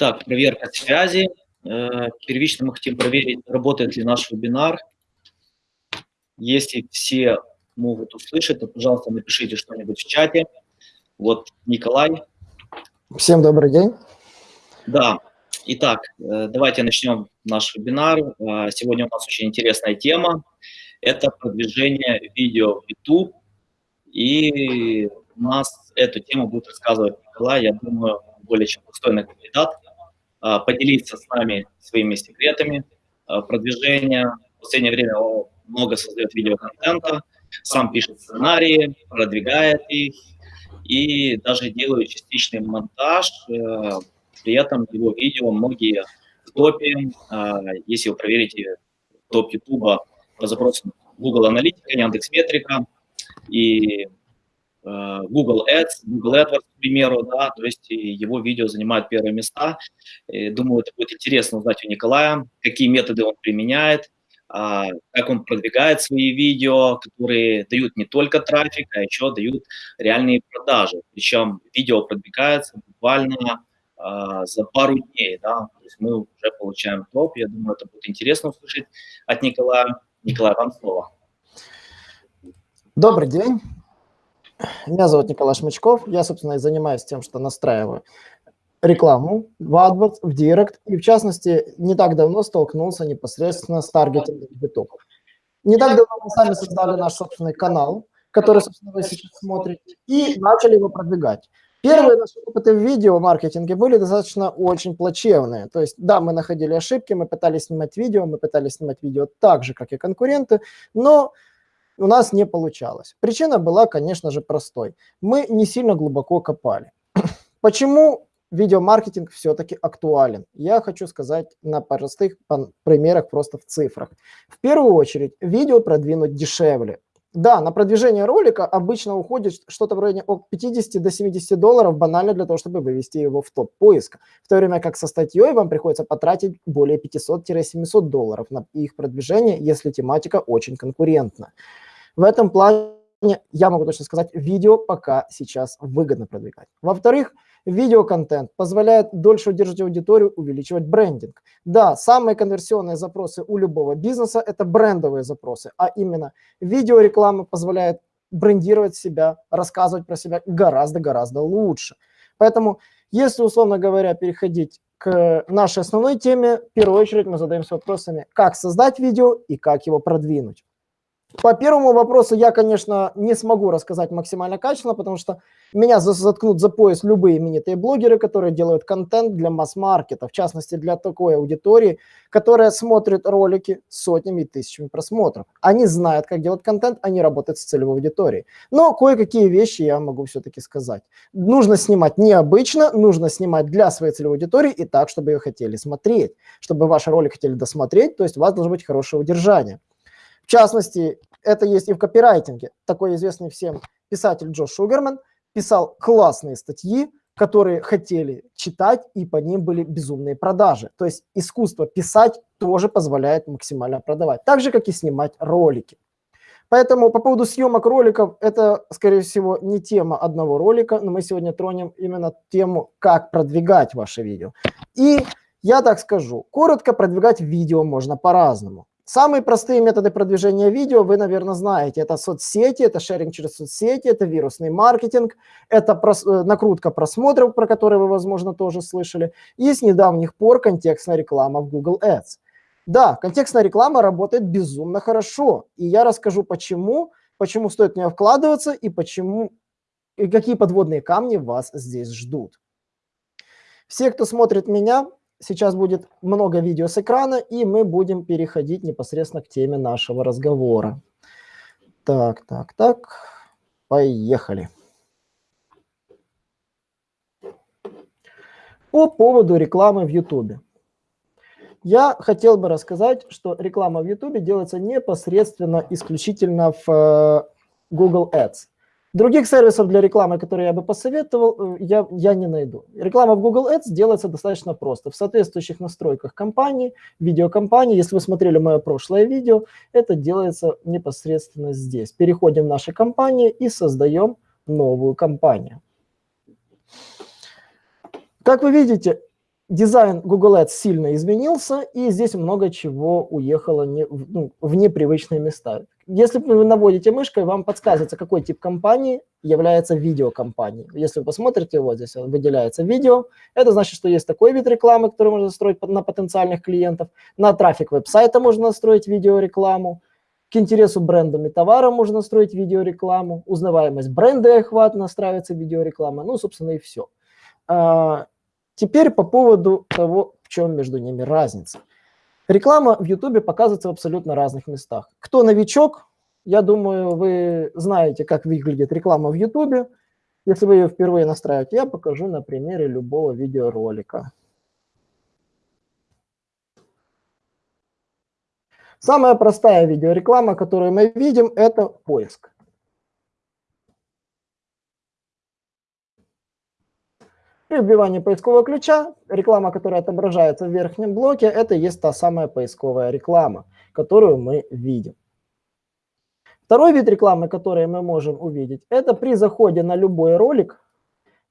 Итак, проверка связи. Э, первично мы хотим проверить, работает ли наш вебинар. Если все могут услышать, то, пожалуйста, напишите что-нибудь в чате. Вот Николай. Всем добрый день. Да. Итак, э, давайте начнем наш вебинар. Э, сегодня у нас очень интересная тема. Это продвижение видео в YouTube. И у нас эту тему будет рассказывать Николай. Я думаю, более чем достойный кандидат, поделиться с нами своими секретами а, продвижения. В последнее время он много создает видеоконтента, сам пишет сценарии, продвигает их и даже делает частичный монтаж. Э, при этом его видео многие в топе. А, если вы проверите топ YouTube по запросам Google Аналитика, Яндекс Метрика и Google Ads, Google AdWords, к примеру, да, то есть его видео занимает первые места. Думаю, это будет интересно узнать у Николая, какие методы он применяет, а, как он продвигает свои видео, которые дают не только трафик, а еще дают реальные продажи. Причем видео продвигается буквально а, за пару дней, да, то есть мы уже получаем топ. Я думаю, это будет интересно услышать от Николая. Николай, вам слово. Добрый день. Меня зовут Николай Шмычков. Я, собственно, и занимаюсь тем, что настраиваю рекламу в AdWords, в Директ. И, в частности, не так давно столкнулся непосредственно с таргетингом YouTube. Не так давно мы сами создали наш собственный канал, который, собственно, вы сейчас смотрите, и начали его продвигать. Первые наши опыты в видео-маркетинге были достаточно очень плачевные. То есть, да, мы находили ошибки, мы пытались снимать видео, мы пытались снимать видео так же, как и конкуренты, но у нас не получалось. Причина была, конечно же, простой. Мы не сильно глубоко копали. Почему видеомаркетинг все-таки актуален? Я хочу сказать на простых примерах, просто в цифрах. В первую очередь, видео продвинуть дешевле. Да, на продвижение ролика обычно уходит что-то в районе от 50 до 70 долларов банально для того, чтобы вывести его в топ поиска. В то время как со статьей вам приходится потратить более 500-700 долларов на их продвижение, если тематика очень конкурентна. В этом плане я могу точно сказать, видео пока сейчас выгодно продвигать. Во-вторых, видеоконтент позволяет дольше удержать аудиторию, увеличивать брендинг. Да, самые конверсионные запросы у любого бизнеса – это брендовые запросы, а именно видеореклама позволяет брендировать себя, рассказывать про себя гораздо-гораздо лучше. Поэтому, если, условно говоря, переходить к нашей основной теме, в первую очередь мы задаемся вопросами, как создать видео и как его продвинуть. По первому вопросу я, конечно, не смогу рассказать максимально качественно, потому что меня заткнут за пояс любые именитые блогеры, которые делают контент для масс-маркета, в частности, для такой аудитории, которая смотрит ролики сотнями и тысячами просмотров. Они знают, как делать контент, они работают с целевой аудиторией. Но кое-какие вещи я могу все-таки сказать. Нужно снимать необычно, нужно снимать для своей целевой аудитории и так, чтобы ее хотели смотреть, чтобы ваш ролик хотели досмотреть, то есть у вас должно быть хорошее удержание. В частности, это есть и в копирайтинге. Такой известный всем писатель Джо Шугерман писал классные статьи, которые хотели читать, и по ним были безумные продажи. То есть искусство писать тоже позволяет максимально продавать, так же, как и снимать ролики. Поэтому по поводу съемок роликов, это, скорее всего, не тема одного ролика, но мы сегодня тронем именно тему, как продвигать ваше видео. И я так скажу, коротко продвигать видео можно по-разному. Самые простые методы продвижения видео вы, наверное, знаете. Это соцсети, это шеринг через соцсети, это вирусный маркетинг, это прос э, накрутка просмотров, про которые вы, возможно, тоже слышали. И с недавних пор контекстная реклама в Google Ads. Да, контекстная реклама работает безумно хорошо. И я расскажу, почему, почему стоит в нее вкладываться и почему, и какие подводные камни вас здесь ждут. Все, кто смотрит меня, Сейчас будет много видео с экрана, и мы будем переходить непосредственно к теме нашего разговора. Так, так, так, поехали. По поводу рекламы в YouTube. Я хотел бы рассказать, что реклама в YouTube делается непосредственно исключительно в э, Google Ads. Других сервисов для рекламы, которые я бы посоветовал, э, я, я не найду. Реклама в Google Ads делается достаточно просто. В соответствующих настройках компании, видеокомпании, если вы смотрели мое прошлое видео, это делается непосредственно здесь. Переходим в наши компании и создаем новую компанию. Как вы видите, дизайн Google Ads сильно изменился, и здесь много чего уехало не, ну, в непривычные места. Если вы наводите мышкой, вам подсказывается, какой тип компании является видеокомпанией. Если вы посмотрите, вот здесь выделяется видео, это значит, что есть такой вид рекламы, который можно настроить на потенциальных клиентов. На трафик веб-сайта можно настроить видеорекламу. К интересу брендам и товарам можно настроить видеорекламу. Узнаваемость бренда и охват настраивается видеореклама. Ну, собственно, и все. А, теперь по поводу того, в чем между ними разница. Реклама в YouTube показывается в абсолютно разных местах. Кто новичок, я думаю, вы знаете, как выглядит реклама в YouTube. Если вы ее впервые настраиваете, я покажу на примере любого видеоролика. Самая простая видеореклама, которую мы видим, это поиск. При вбивании поискового ключа реклама, которая отображается в верхнем блоке, это и есть та самая поисковая реклама, которую мы видим. Второй вид рекламы, который мы можем увидеть, это при заходе на любой ролик,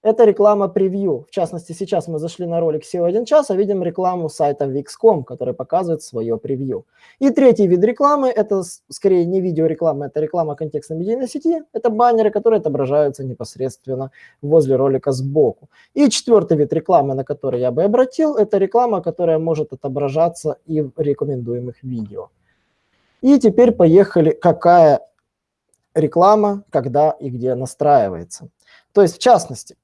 это реклама превью. В частности, сейчас мы зашли на ролик SEO 1 час, а видим рекламу сайта Wix.com, который показывает свое превью. И третий вид рекламы, это скорее не видеореклама, это реклама контекстной медийной сети. Это баннеры, которые отображаются непосредственно возле ролика сбоку. И четвертый вид рекламы, на который я бы обратил, это реклама, которая может отображаться и в рекомендуемых видео. И теперь поехали, какая реклама, когда и где настраивается. То есть, в частности,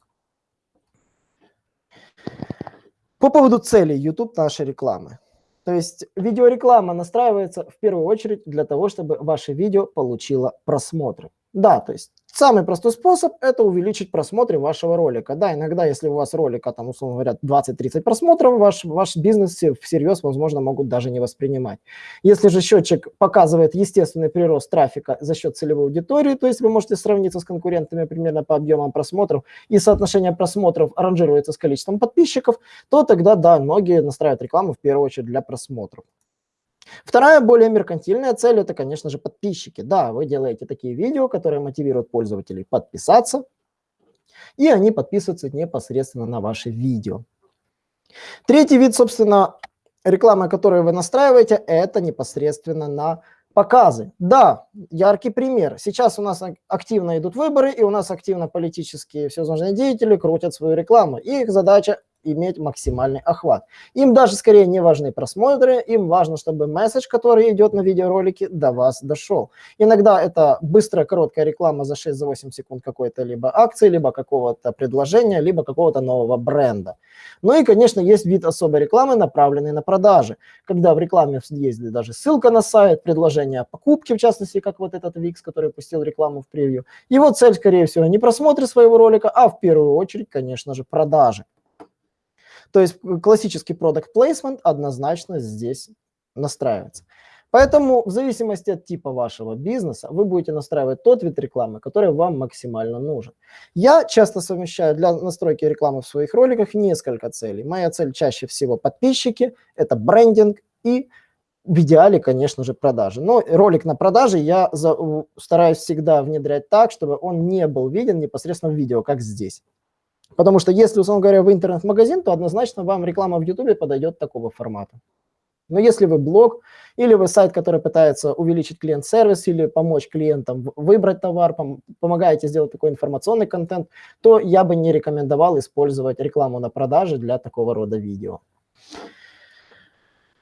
по поводу целей YouTube нашей рекламы. То есть видеореклама настраивается в первую очередь для того, чтобы ваше видео получило просмотры. Да, то есть самый простой способ – это увеличить просмотры вашего ролика. Да, иногда, если у вас ролика, там, условно говоря, 20-30 просмотров, ваш, ваш бизнес всерьез, возможно, могут даже не воспринимать. Если же счетчик показывает естественный прирост трафика за счет целевой аудитории, то есть вы можете сравниться с конкурентами примерно по объемам просмотров, и соотношение просмотров ранжируется с количеством подписчиков, то тогда, да, многие настраивают рекламу в первую очередь для просмотров. Вторая, более меркантильная цель – это, конечно же, подписчики. Да, вы делаете такие видео, которые мотивируют пользователей подписаться, и они подписываются непосредственно на ваши видео. Третий вид, собственно, рекламы, которую вы настраиваете, это непосредственно на показы. Да, яркий пример. Сейчас у нас активно идут выборы, и у нас активно политические всевозможные деятели крутят свою рекламу. И их задача иметь максимальный охват. Им даже скорее не важны просмотры, им важно, чтобы месседж, который идет на видеоролике, до вас дошел. Иногда это быстрая короткая реклама за 6-8 секунд какой-то либо акции, либо какого-то предложения, либо какого-то нового бренда. Ну и, конечно, есть вид особой рекламы, направленной на продажи, когда в рекламе есть даже ссылка на сайт, предложение о покупке, в частности, как вот этот Wix, который пустил рекламу в превью. Его цель, скорее всего, не просмотр своего ролика, а в первую очередь, конечно же, продажи. То есть классический product placement однозначно здесь настраивается. Поэтому в зависимости от типа вашего бизнеса вы будете настраивать тот вид рекламы, который вам максимально нужен. Я часто совмещаю для настройки рекламы в своих роликах несколько целей. Моя цель чаще всего подписчики, это брендинг и в идеале, конечно же, продажи. Но ролик на продаже я за, стараюсь всегда внедрять так, чтобы он не был виден непосредственно в видео, как здесь. Потому что если, условно говоря, вы интернет-магазин, то однозначно вам реклама в YouTube подойдет такого формата. Но если вы блог или вы сайт, который пытается увеличить клиент-сервис или помочь клиентам выбрать товар, пом помогаете сделать такой информационный контент, то я бы не рекомендовал использовать рекламу на продаже для такого рода видео.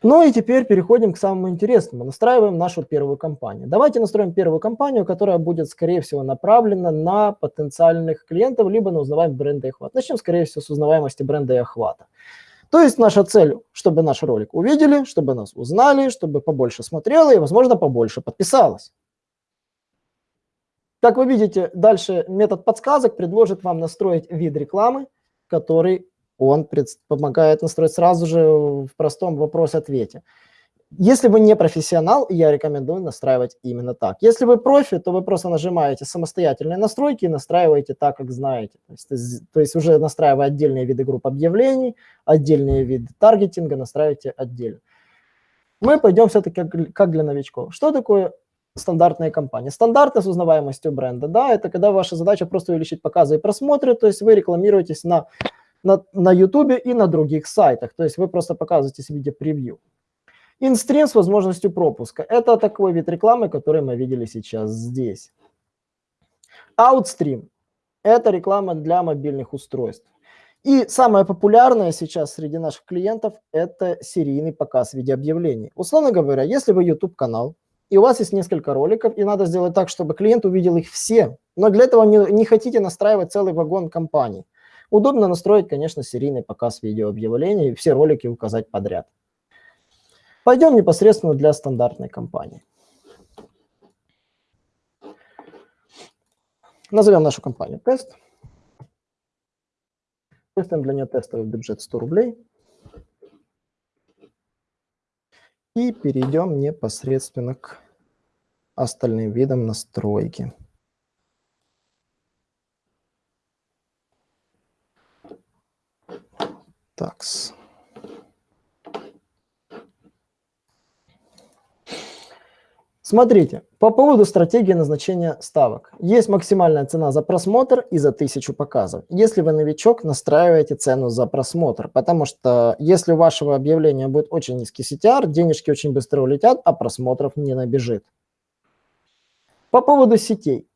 Ну и теперь переходим к самому интересному. Настраиваем нашу первую кампанию. Давайте настроим первую кампанию, которая будет, скорее всего, направлена на потенциальных клиентов, либо на узнаваемость бренда и охват. Начнем, скорее всего, с узнаваемости бренда и охвата. То есть наша цель, чтобы наш ролик увидели, чтобы нас узнали, чтобы побольше смотрело и, возможно, побольше подписалось. Как вы видите, дальше метод подсказок предложит вам настроить вид рекламы, который он помогает настроить сразу же в простом вопрос-ответе. Если вы не профессионал, я рекомендую настраивать именно так. Если вы профи, то вы просто нажимаете самостоятельные настройки и настраиваете так, как знаете. То есть, то есть уже настраивая отдельные виды групп объявлений, отдельные виды таргетинга, настраивайте отдельно. Мы пойдем все-таки как для новичков. Что такое стандартная кампания? Стандартная с узнаваемостью бренда, да, это когда ваша задача просто увеличить показы и просмотры, то есть вы рекламируетесь на на, на YouTube и на других сайтах. То есть вы просто показываете в виде превью. Инстрим с возможностью пропуска. Это такой вид рекламы, который мы видели сейчас здесь. Outstream – это реклама для мобильных устройств. И самое популярное сейчас среди наших клиентов – это серийный показ видеообъявлений. Условно говоря, если вы YouTube-канал, и у вас есть несколько роликов, и надо сделать так, чтобы клиент увидел их все, но для этого не, не хотите настраивать целый вагон компаний. Удобно настроить, конечно, серийный показ видеообъявлений и все ролики указать подряд. Пойдем непосредственно для стандартной компании. Назовем нашу компанию «Тест». Выставим для нее тестовый бюджет 100 рублей. И перейдем непосредственно к остальным видам настройки. Такс. Смотрите, по поводу стратегии назначения ставок. Есть максимальная цена за просмотр и за 1000 показов. Если вы новичок, настраиваете цену за просмотр, потому что если у вашего объявления будет очень низкий CTR, денежки очень быстро улетят, а просмотров не набежит. По поводу сетей.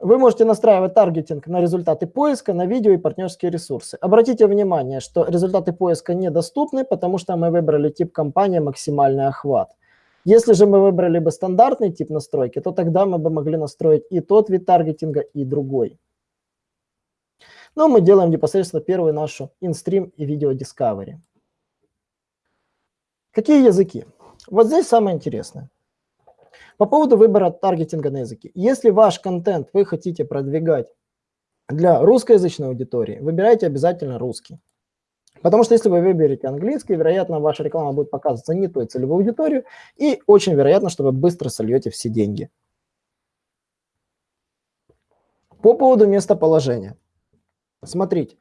Вы можете настраивать таргетинг на результаты поиска, на видео и партнерские ресурсы. Обратите внимание, что результаты поиска недоступны, потому что мы выбрали тип компании «Максимальный охват». Если же мы выбрали бы стандартный тип настройки, то тогда мы бы могли настроить и тот вид таргетинга, и другой. Но мы делаем непосредственно первую нашу инстрим и видео Discovery. Какие языки? Вот здесь самое интересное. По поводу выбора таргетинга на языки. Если ваш контент вы хотите продвигать для русскоязычной аудитории, выбирайте обязательно русский. Потому что если вы выберете английский, вероятно, ваша реклама будет показываться не той целевой аудитории, и очень вероятно, что вы быстро сольете все деньги. По поводу местоположения. Смотрите,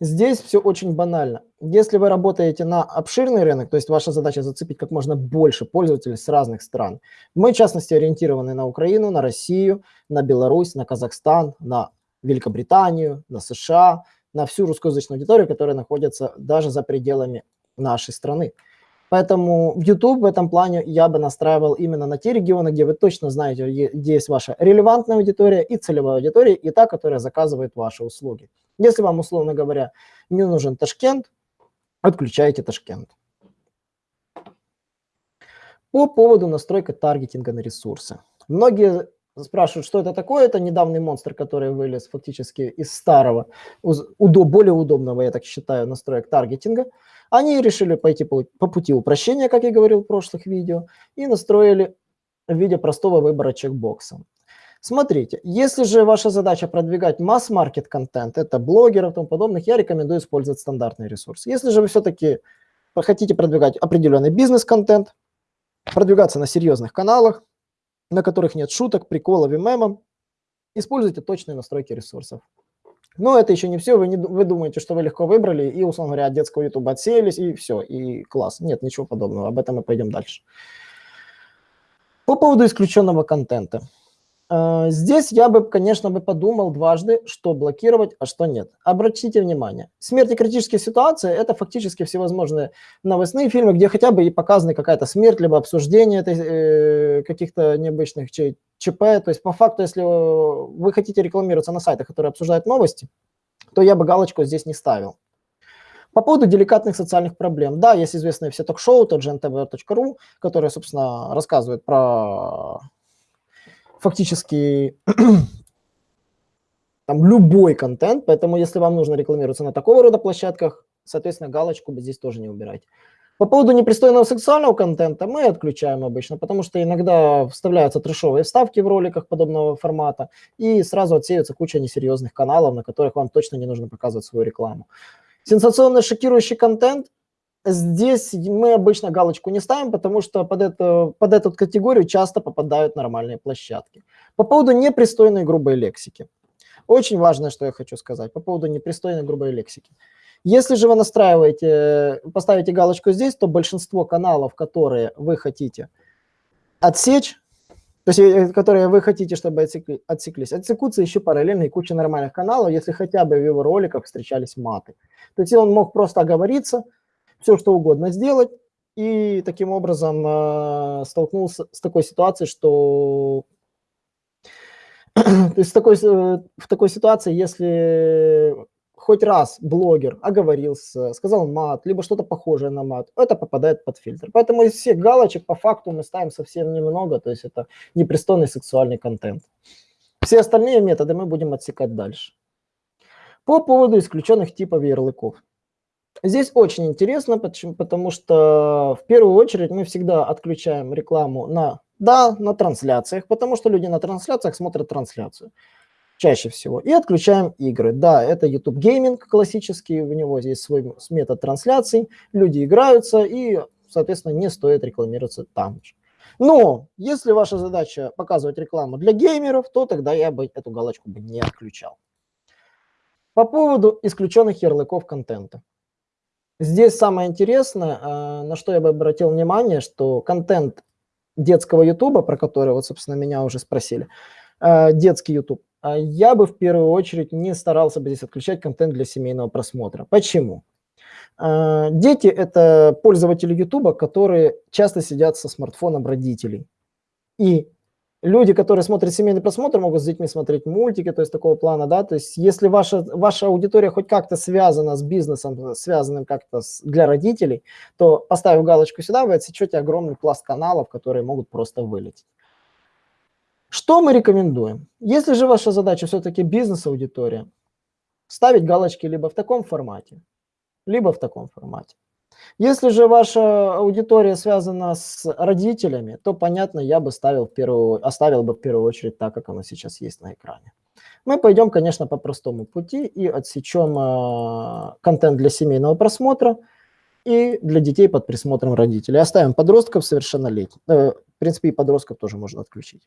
здесь все очень банально. Если вы работаете на обширный рынок, то есть ваша задача зацепить как можно больше пользователей с разных стран, мы, в частности, ориентированы на Украину, на Россию, на Беларусь, на Казахстан, на Великобританию, на США – на всю русскоязычную аудиторию, которая находится даже за пределами нашей страны. Поэтому в YouTube в этом плане я бы настраивал именно на те регионы, где вы точно знаете, где есть ваша релевантная аудитория и целевая аудитория, и та, которая заказывает ваши услуги. Если вам, условно говоря, не нужен Ташкент, отключайте Ташкент. По поводу настройки таргетинга на ресурсы. Многие спрашивают, что это такое. Это недавний монстр, который вылез фактически из старого, более удобного, я так считаю, настроек таргетинга. Они решили пойти по, по пути упрощения, как я говорил в прошлых видео, и настроили в виде простого выбора чекбокса. Смотрите, если же ваша задача продвигать масс-маркет контент, это блогеров и тому подобных, я рекомендую использовать стандартный ресурс. Если же вы все-таки хотите продвигать определенный бизнес-контент, продвигаться на серьезных каналах, на которых нет шуток, приколов и мемов, используйте точные настройки ресурсов. Но это еще не все. Вы, не, вы думаете, что вы легко выбрали и, условно говоря, от детского YouTube отсеялись, и все, и класс. Нет, ничего подобного. Об этом мы пойдем дальше. По поводу исключенного контента. А, здесь я бы, конечно, бы подумал дважды, что блокировать, а что нет. Обратите внимание, смерть и критические ситуации – это фактически всевозможные новостные фильмы, где хотя бы и показаны какая-то смерть, либо обсуждение э, каких-то необычных ЧП. То есть по факту, если вы хотите рекламироваться на сайтах, которые обсуждают новости, то я бы галочку здесь не ставил. По поводу деликатных социальных проблем. Да, есть известные все ток-шоу, тот же ntv.ru, которые, собственно, рассказывают про фактически там любой контент, поэтому если вам нужно рекламироваться на такого рода площадках, соответственно, галочку бы здесь тоже не убирать. По поводу непристойного сексуального контента мы отключаем обычно, потому что иногда вставляются трешовые вставки в роликах подобного формата, и сразу отсеивается куча несерьезных каналов, на которых вам точно не нужно показывать свою рекламу. Сенсационный шокирующий контент Здесь мы обычно галочку не ставим, потому что под, это, под эту категорию часто попадают нормальные площадки. По поводу непристойной грубой лексики. Очень важное, что я хочу сказать по поводу непристойной грубой лексики. Если же вы настраиваете, поставите галочку здесь, то большинство каналов, которые вы хотите отсечь, то есть, э, которые вы хотите, чтобы отсекли, отсеклись, отсекутся еще параллельно и куча нормальных каналов, если хотя бы в его роликах встречались маты. То есть он мог просто оговориться, все что угодно сделать, и таким образом э, столкнулся с такой ситуацией, что то есть такой, э, в такой ситуации, если хоть раз блогер оговорился, сказал мат, либо что-то похожее на мат, это попадает под фильтр. Поэтому из всех галочек по факту мы ставим совсем немного, то есть это непристойный сексуальный контент. Все остальные методы мы будем отсекать дальше. По поводу исключенных типов ярлыков. Здесь очень интересно, потому что в первую очередь мы всегда отключаем рекламу на, да, на трансляциях, потому что люди на трансляциях смотрят трансляцию чаще всего. И отключаем игры. Да, это YouTube Gaming классический, у него здесь свой метод трансляций, люди играются и, соответственно, не стоит рекламироваться там же. Но если ваша задача показывать рекламу для геймеров, то тогда я бы эту галочку бы не отключал. По поводу исключенных ярлыков контента. Здесь самое интересное, а, на что я бы обратил внимание, что контент детского YouTube, про который вот, собственно, меня уже спросили, а, детский YouTube, а я бы в первую очередь не старался бы здесь отключать контент для семейного просмотра. Почему? Дети – это пользователи YouTube, которые часто сидят со смартфоном родителей. И люди, которые смотрят семейный просмотр, могут с детьми смотреть мультики, то есть такого плана, да, то есть если ваша, ваша аудитория хоть как-то связана с бизнесом, связанным как-то для родителей, то поставив галочку сюда, вы отсечете огромный пласт каналов, которые могут просто вылететь. Что мы рекомендуем? Если же ваша задача все-таки бизнес-аудитория, ставить галочки либо в таком формате, либо в таком формате. Если же ваша аудитория связана с родителями, то, понятно, я бы ставил в первую, оставил бы в первую очередь так, как оно сейчас есть на экране. Мы пойдем, конечно, по простому пути и отсечем э, контент для семейного просмотра и для детей под присмотром родителей. Оставим подростков совершеннолетних. Э, в принципе, и подростков тоже можно отключить.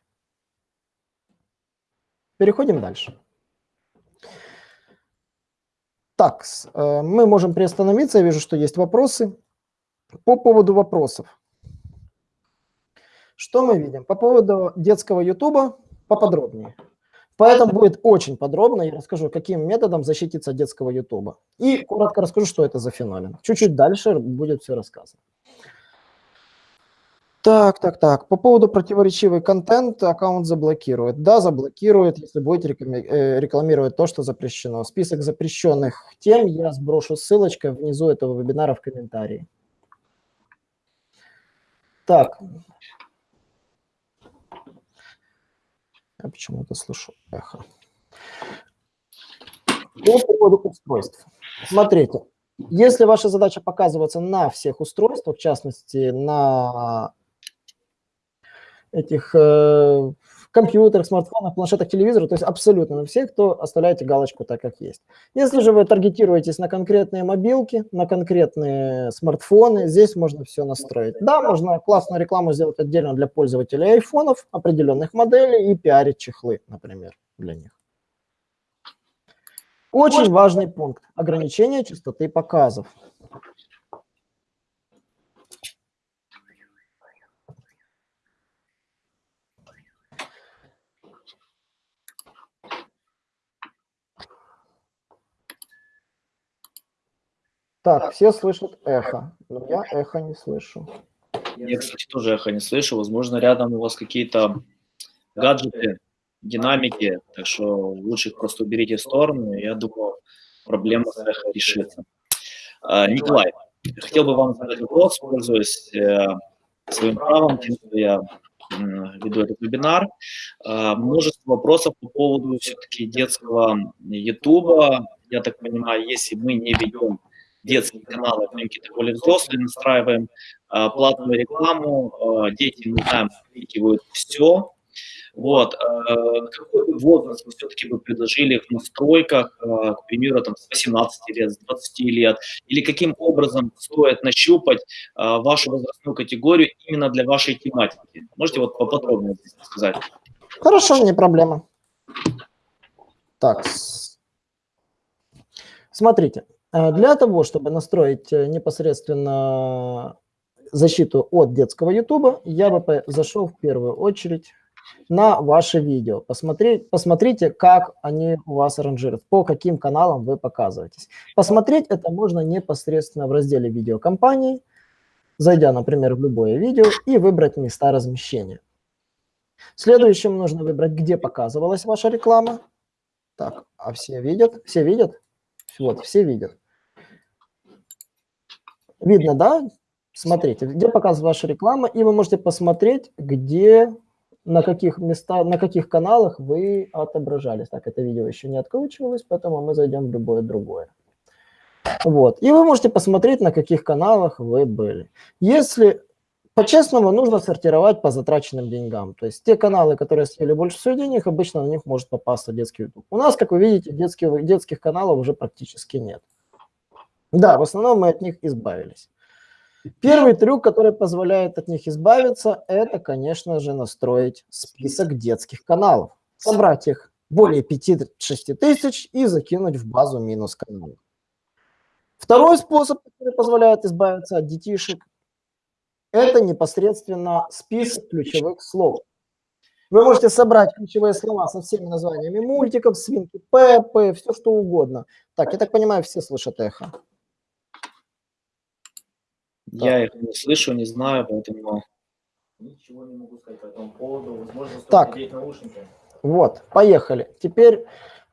Переходим дальше. Так, э, мы можем приостановиться. Я вижу, что есть вопросы. По поводу вопросов. Что мы видим? По поводу детского ютуба поподробнее. Поэтому будет очень подробно. Я расскажу, каким методом защититься детского ютуба. И коротко расскажу, что это за феномен. Чуть-чуть дальше будет все рассказано. Так, так, так. По поводу противоречивый контент аккаунт заблокирует. Да, заблокирует, если будете э, рекламировать то, что запрещено. Список запрещенных тем я сброшу ссылочкой внизу этого вебинара в комментарии. Так. Я почему-то слышу эхо. По поводу устройств. Смотрите, если ваша задача показываться на всех устройствах, в частности, на этих э, компьютерах, смартфонах, планшетах, телевизорах, то есть абсолютно на всех, то оставляете галочку так, как есть. Если же вы таргетируетесь на конкретные мобилки, на конкретные смартфоны, здесь можно все настроить. Да, можно классную рекламу сделать отдельно для пользователей айфонов, определенных моделей и пиарить чехлы, например, для них. Очень важный пункт – ограничение частоты показов. Так, все слышат эхо, но я эхо не слышу. Я, кстати, тоже эхо не слышу. Возможно, рядом у вас какие-то гаджеты, динамики, так что лучше их просто уберите в сторону, я думаю, проблема с эхо решится. А, Николай, хотел бы вам задать вопрос, пользуясь э, своим правом, тем, что я веду этот вебинар. А, множество вопросов по поводу все-таки детского Ютуба. Я так понимаю, если мы не ведем детские каналы, мы какие-то более взрослые настраиваем, а, платную рекламу, а, дети, мы знаем, все. Вот, а, какой возраст вы все-таки бы предложили в настройках, к примеру, там, с 18 лет, с 20 лет, или каким образом стоит нащупать вашу возрастную категорию именно для вашей тематики? Можете вот поподробнее здесь сказать? Хорошо, не проблема. Так, смотрите, для того, чтобы настроить э, непосредственно защиту от детского YouTube, я бы зашел в первую очередь на ваши видео. Посмотреть, посмотрите, как они у вас ранжируют, по каким каналам вы показываетесь. Посмотреть это можно непосредственно в разделе видео компании, зайдя, например, в любое видео и выбрать места размещения. Следующим нужно выбрать, где показывалась ваша реклама. Так, а все видят? Все видят? Вот, все видят. Видно, да? Смотрите, где показывается ваша реклама, и вы можете посмотреть, где, на каких местах, на каких каналах вы отображались. Так, это видео еще не откручивалось, поэтому мы зайдем в любое другое. Вот, и вы можете посмотреть, на каких каналах вы были. Если по-честному, нужно сортировать по затраченным деньгам. То есть те каналы, которые съели больше всего денег, обычно на них может попасться детский YouTube. У нас, как вы видите, детских, детских каналов уже практически нет. Да, в основном мы от них избавились. Первый трюк, который позволяет от них избавиться, это, конечно же, настроить список детских каналов. Собрать их более 5-6 тысяч и закинуть в базу минус каналов. Второй способ, который позволяет избавиться от детишек, это непосредственно список ключевых слов. Вы можете собрать ключевые слова со всеми названиями мультиков, свинки Пеппы, все что угодно. Так, я так понимаю, все слышат эхо. Я так. их не слышу, не знаю, поэтому... Ничего не могу сказать по этому поводу. Возможно, так, наушники. вот, поехали. Теперь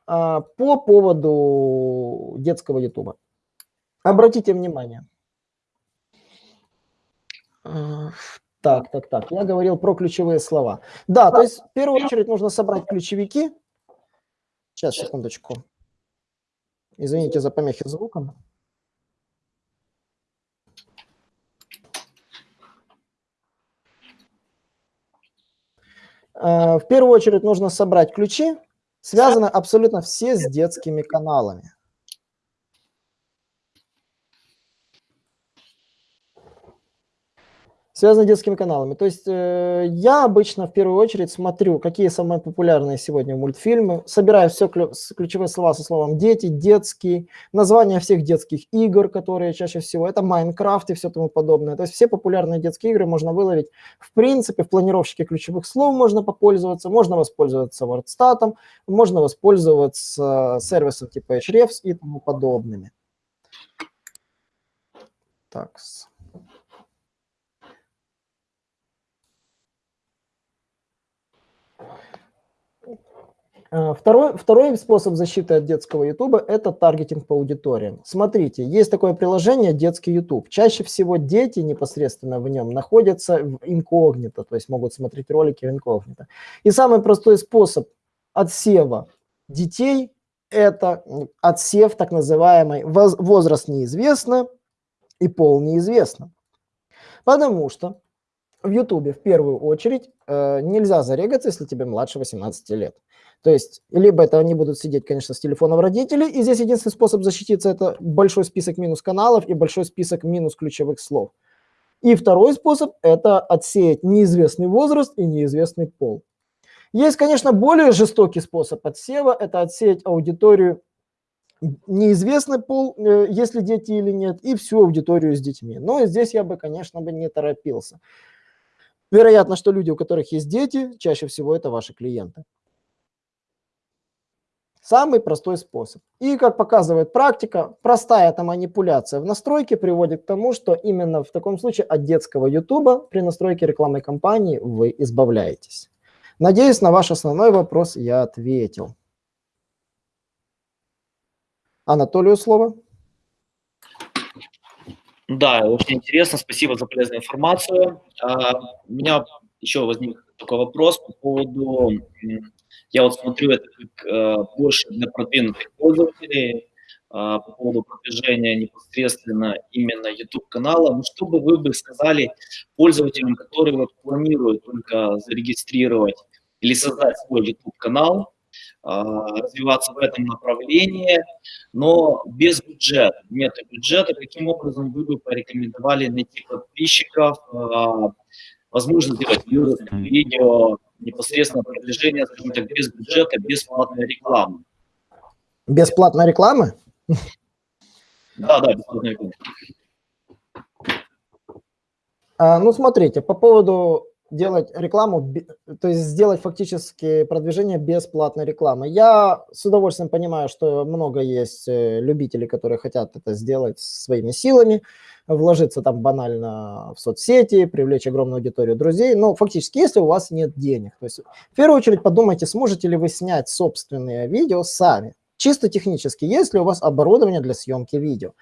а, по поводу детского ютуба. Обратите внимание, так, так, так. Я говорил про ключевые слова. Да, то есть в первую очередь нужно собрать ключевики. Сейчас, секундочку. Извините за помехи звуком. В первую очередь нужно собрать ключи. Связаны абсолютно все с детскими каналами. Связанные с детскими каналами. То есть э, я обычно в первую очередь смотрю, какие самые популярные сегодня мультфильмы, собираю все клю ключевые слова со словом «дети», «детский», названия всех детских игр, которые чаще всего, это Майнкрафт и все тому подобное. То есть все популярные детские игры можно выловить. В принципе, в планировщике ключевых слов можно попользоваться, можно воспользоваться WordStat, можно воспользоваться сервисом типа Hrefs и тому подобными. Так, второй, второй способ защиты от детского YouTube – это таргетинг по аудиториям. Смотрите, есть такое приложение «Детский YouTube». Чаще всего дети непосредственно в нем находятся в инкогнито, то есть могут смотреть ролики в инкогнито. И самый простой способ отсева детей – это отсев так называемый «возраст неизвестно» и «пол неизвестно». Потому что в YouTube в первую очередь э, нельзя зарегаться, если тебе младше 18 лет. То есть, либо это они будут сидеть, конечно, с телефоном родителей, и здесь единственный способ защититься – это большой список минус каналов и большой список минус ключевых слов. И второй способ – это отсеять неизвестный возраст и неизвестный пол. Есть, конечно, более жестокий способ отсева – это отсеять аудиторию неизвестный пол, э, если дети или нет, и всю аудиторию с детьми. Но здесь я бы, конечно, бы не торопился. Вероятно, что люди, у которых есть дети, чаще всего это ваши клиенты. Самый простой способ. И, как показывает практика, простая эта манипуляция в настройке приводит к тому, что именно в таком случае от детского YouTube при настройке рекламной кампании вы избавляетесь. Надеюсь, на ваш основной вопрос я ответил. Анатолию слово. Да, очень интересно. Спасибо за полезную информацию. А, у меня еще возник такой вопрос по поводу я вот смотрю это как э, больше для продвинутых пользователей, э, по поводу продвижения непосредственно именно YouTube-канала. Ну, что бы вы бы сказали пользователям, которые вот планируют только зарегистрировать или создать свой YouTube-канал, э, развиваться в этом направлении, но без бюджета, нет бюджета, каким образом вы бы порекомендовали найти подписчиков, э, возможно сделать видео, непосредственно продвижение, скажем так, без бюджета, без платной рекламы. Без платной рекламы? Да, да, без рекламы. А, ну, смотрите, по поводу делать рекламу, то есть сделать фактически продвижение бесплатной рекламы. Я с удовольствием понимаю, что много есть э, любителей, которые хотят это сделать своими силами, вложиться там банально в соцсети, привлечь огромную аудиторию друзей, но фактически, если у вас нет денег, то есть в первую очередь подумайте, сможете ли вы снять собственные видео сами, чисто технически, есть ли у вас оборудование для съемки видео.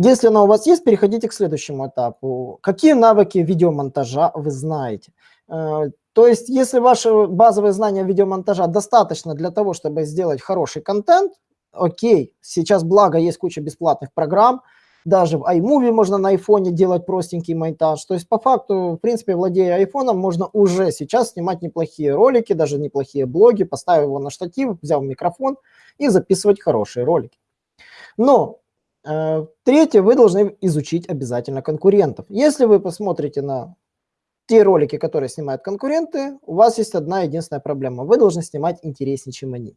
Если оно у вас есть, переходите к следующему этапу. Какие навыки видеомонтажа вы знаете? Э, то есть, если ваши базовые знания видеомонтажа достаточно для того, чтобы сделать хороший контент, окей, сейчас благо есть куча бесплатных программ, даже в iMovie можно на iPhone делать простенький монтаж. То есть, по факту, в принципе, владея iPhone, можно уже сейчас снимать неплохие ролики, даже неплохие блоги, поставив его на штатив, взяв микрофон и записывать хорошие ролики. Но третье, вы должны изучить обязательно конкурентов. Если вы посмотрите на те ролики, которые снимают конкуренты, у вас есть одна единственная проблема. Вы должны снимать интереснее, чем они.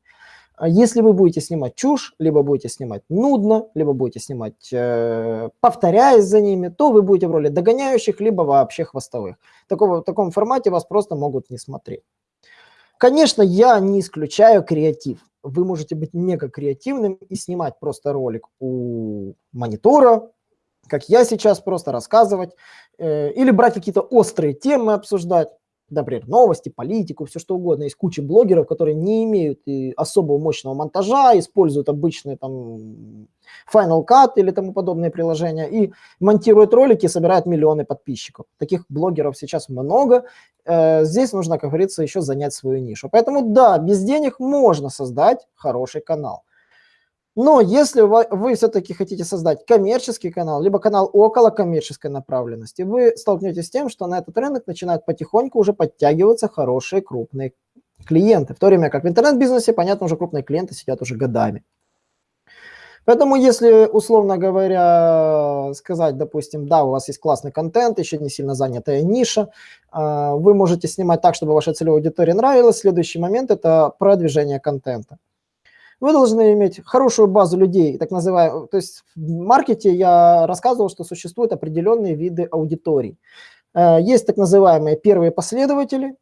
А если вы будете снимать чушь, либо будете снимать нудно, либо будете снимать, э, повторяясь за ними, то вы будете в роли догоняющих, либо вообще хвостовых. Такого, в таком формате вас просто могут не смотреть. Конечно, я не исключаю креатив вы можете быть мега креативным и снимать просто ролик у монитора, как я сейчас, просто рассказывать, э, или брать какие-то острые темы обсуждать например, новости, политику, все что угодно. Есть куча блогеров, которые не имеют и особого мощного монтажа, используют обычные там Final Cut или тому подобные приложения и монтируют ролики собирают миллионы подписчиков. Таких блогеров сейчас много. Э, здесь нужно, как говорится, еще занять свою нишу. Поэтому да, без денег можно создать хороший канал. Но если вы, вы все-таки хотите создать коммерческий канал, либо канал около коммерческой направленности, вы столкнетесь с тем, что на этот рынок начинают потихоньку уже подтягиваться хорошие крупные клиенты. В то время как в интернет-бизнесе, понятно, уже крупные клиенты сидят уже годами. Поэтому если, условно говоря, сказать, допустим, да, у вас есть классный контент, еще не сильно занятая ниша, а, вы можете снимать так, чтобы вашей целевой аудитории нравилось. Следующий момент – это продвижение контента. Вы должны иметь хорошую базу людей, так называемую. То есть в маркете я рассказывал, что существуют определенные виды аудиторий. Э, есть так называемые первые последователи,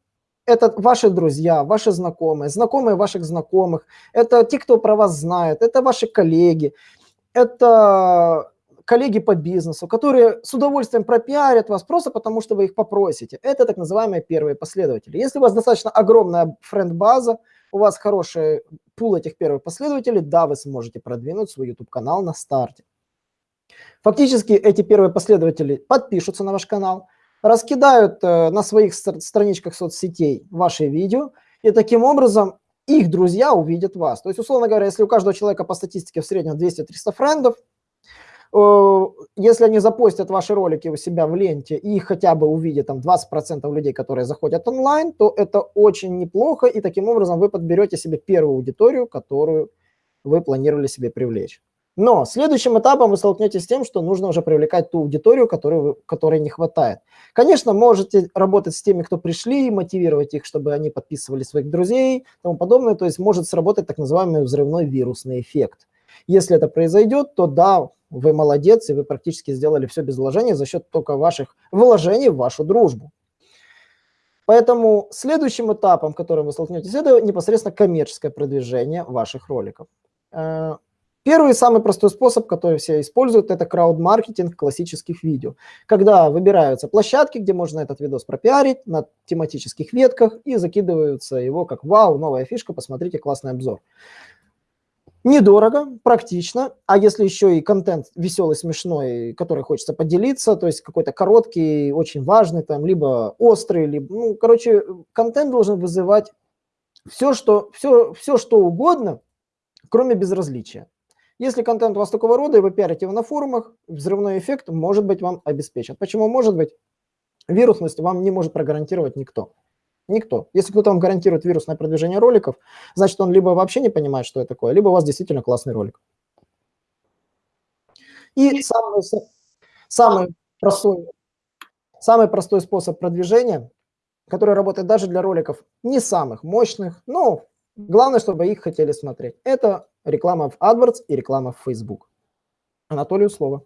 это ваши друзья, ваши знакомые, знакомые ваших знакомых, это те, кто про вас знает, это ваши коллеги, это коллеги по бизнесу, которые с удовольствием пропиарят вас просто потому, что вы их попросите. Это так называемые первые последователи. Если у вас достаточно огромная френд-база, у вас хороший пул этих первых последователей, да, вы сможете продвинуть свой YouTube-канал на старте. Фактически эти первые последователи подпишутся на ваш канал, раскидают э, на своих страничках соцсетей ваши видео, и таким образом их друзья увидят вас. То есть, условно говоря, если у каждого человека по статистике в среднем 200-300 френдов, если они запостят ваши ролики у себя в ленте и хотя бы увидят там 20% людей, которые заходят онлайн, то это очень неплохо, и таким образом вы подберете себе первую аудиторию, которую вы планировали себе привлечь. Но следующим этапом вы столкнетесь с тем, что нужно уже привлекать ту аудиторию, которой, вы, которой не хватает. Конечно, можете работать с теми, кто пришли, мотивировать их, чтобы они подписывали своих друзей и тому подобное. То есть может сработать так называемый взрывной вирусный эффект. Если это произойдет, то да, вы молодец, и вы практически сделали все без вложений за счет только ваших вложений в вашу дружбу. Поэтому следующим этапом, которым вы столкнетесь, это непосредственно коммерческое продвижение ваших роликов. Э, первый самый простой способ, который все используют, это крауд-маркетинг классических видео. Когда выбираются площадки, где можно этот видос пропиарить на тематических ветках и закидываются его как «Вау, новая фишка, посмотрите, классный обзор». Недорого, практично, а если еще и контент веселый, смешной, который хочется поделиться, то есть какой-то короткий, очень важный, там, либо острый, либо, ну, короче, контент должен вызывать все, что, все, все, что угодно, кроме безразличия. Если контент у вас такого рода, и вы пиарите его на форумах, взрывной эффект может быть вам обеспечен. Почему может быть? Вирусность вам не может прогарантировать никто. Никто. Если кто-то вам гарантирует вирусное продвижение роликов, значит, он либо вообще не понимает, что это такое, либо у вас действительно классный ролик. И самый, самый, простой, самый простой способ продвижения, который работает даже для роликов не самых мощных, но главное, чтобы их хотели смотреть, это реклама в AdWords и реклама в Facebook. Анатолию слово.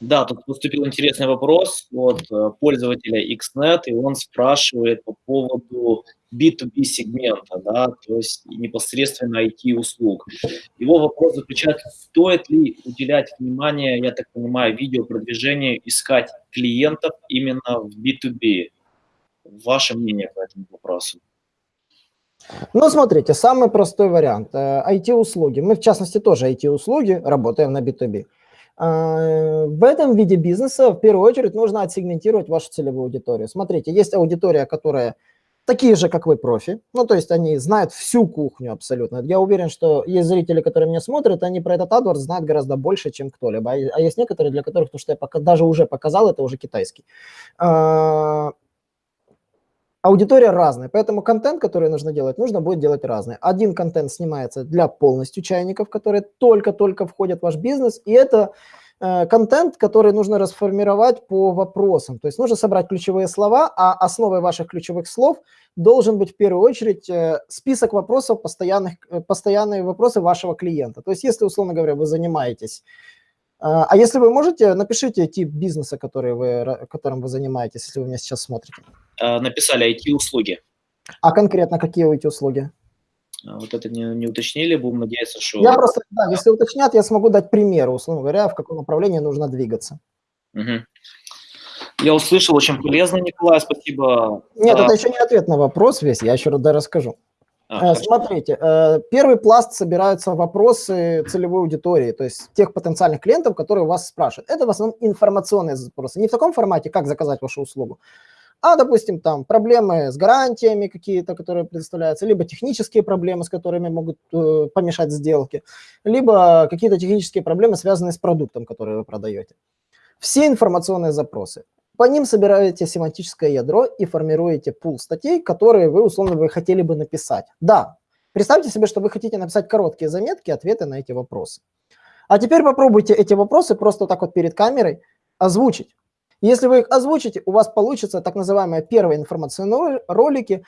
Да, тут поступил интересный вопрос от э, пользователя XNet, и он спрашивает по поводу B2B сегмента, да, то есть непосредственно IT-услуг. Его вопрос заключается, стоит ли уделять внимание, я так понимаю, видеопродвижению, искать клиентов именно в B2B? Ваше мнение по этому вопросу? Ну, смотрите, самый простой вариант. IT-услуги. Э, Мы, в частности, тоже IT-услуги, работаем на B2B. В этом виде бизнеса в первую очередь нужно отсегментировать вашу целевую аудиторию. Смотрите, есть аудитория, которая такие же, как вы, профи. Ну, то есть они знают всю кухню абсолютно. Я уверен, что есть зрители, которые меня смотрят, они про этот AdWords знают гораздо больше, чем кто-либо. А, а есть некоторые, для которых то, что я пока, даже уже показал, это уже китайский. Аудитория разная, поэтому контент, который нужно делать, нужно будет делать разный. Один контент снимается для полностью чайников, которые только-только входят в ваш бизнес, и это э, контент, который нужно расформировать по вопросам. То есть нужно собрать ключевые слова, а основой ваших ключевых слов должен быть в первую очередь э, список вопросов, постоянных, э, постоянные вопросы вашего клиента. То есть если, условно говоря, вы занимаетесь а если вы можете, напишите тип бизнеса, который вы, которым вы занимаетесь, если вы меня сейчас смотрите. А, написали IT-услуги. А конкретно какие IT-услуги? А, вот это не, не уточнили, будем надеяться, что... Я просто, да, если уточнят, я смогу дать примеры, условно говоря, в каком направлении нужно двигаться. Угу. Я услышал, очень полезно, Николай, спасибо. Нет, это еще не ответ на вопрос весь, я еще раз расскажу. А, э, Смотрите, э, первый пласт собираются вопросы целевой аудитории, то есть тех потенциальных клиентов, которые у вас спрашивают. Это в основном информационные запросы. Не в таком формате, как заказать вашу услугу, а, допустим, там проблемы с гарантиями какие-то, которые предоставляются, либо технические проблемы, с которыми могут э, помешать сделке, либо какие-то технические проблемы, связанные с продуктом, который вы продаете. Все информационные запросы. По ним собираете семантическое ядро и формируете пул статей, которые вы, условно, вы хотели бы написать. Да, представьте себе, что вы хотите написать короткие заметки, ответы на эти вопросы. А теперь попробуйте эти вопросы просто так вот перед камерой озвучить. Если вы их озвучите, у вас получится так называемые первые информационные ролики,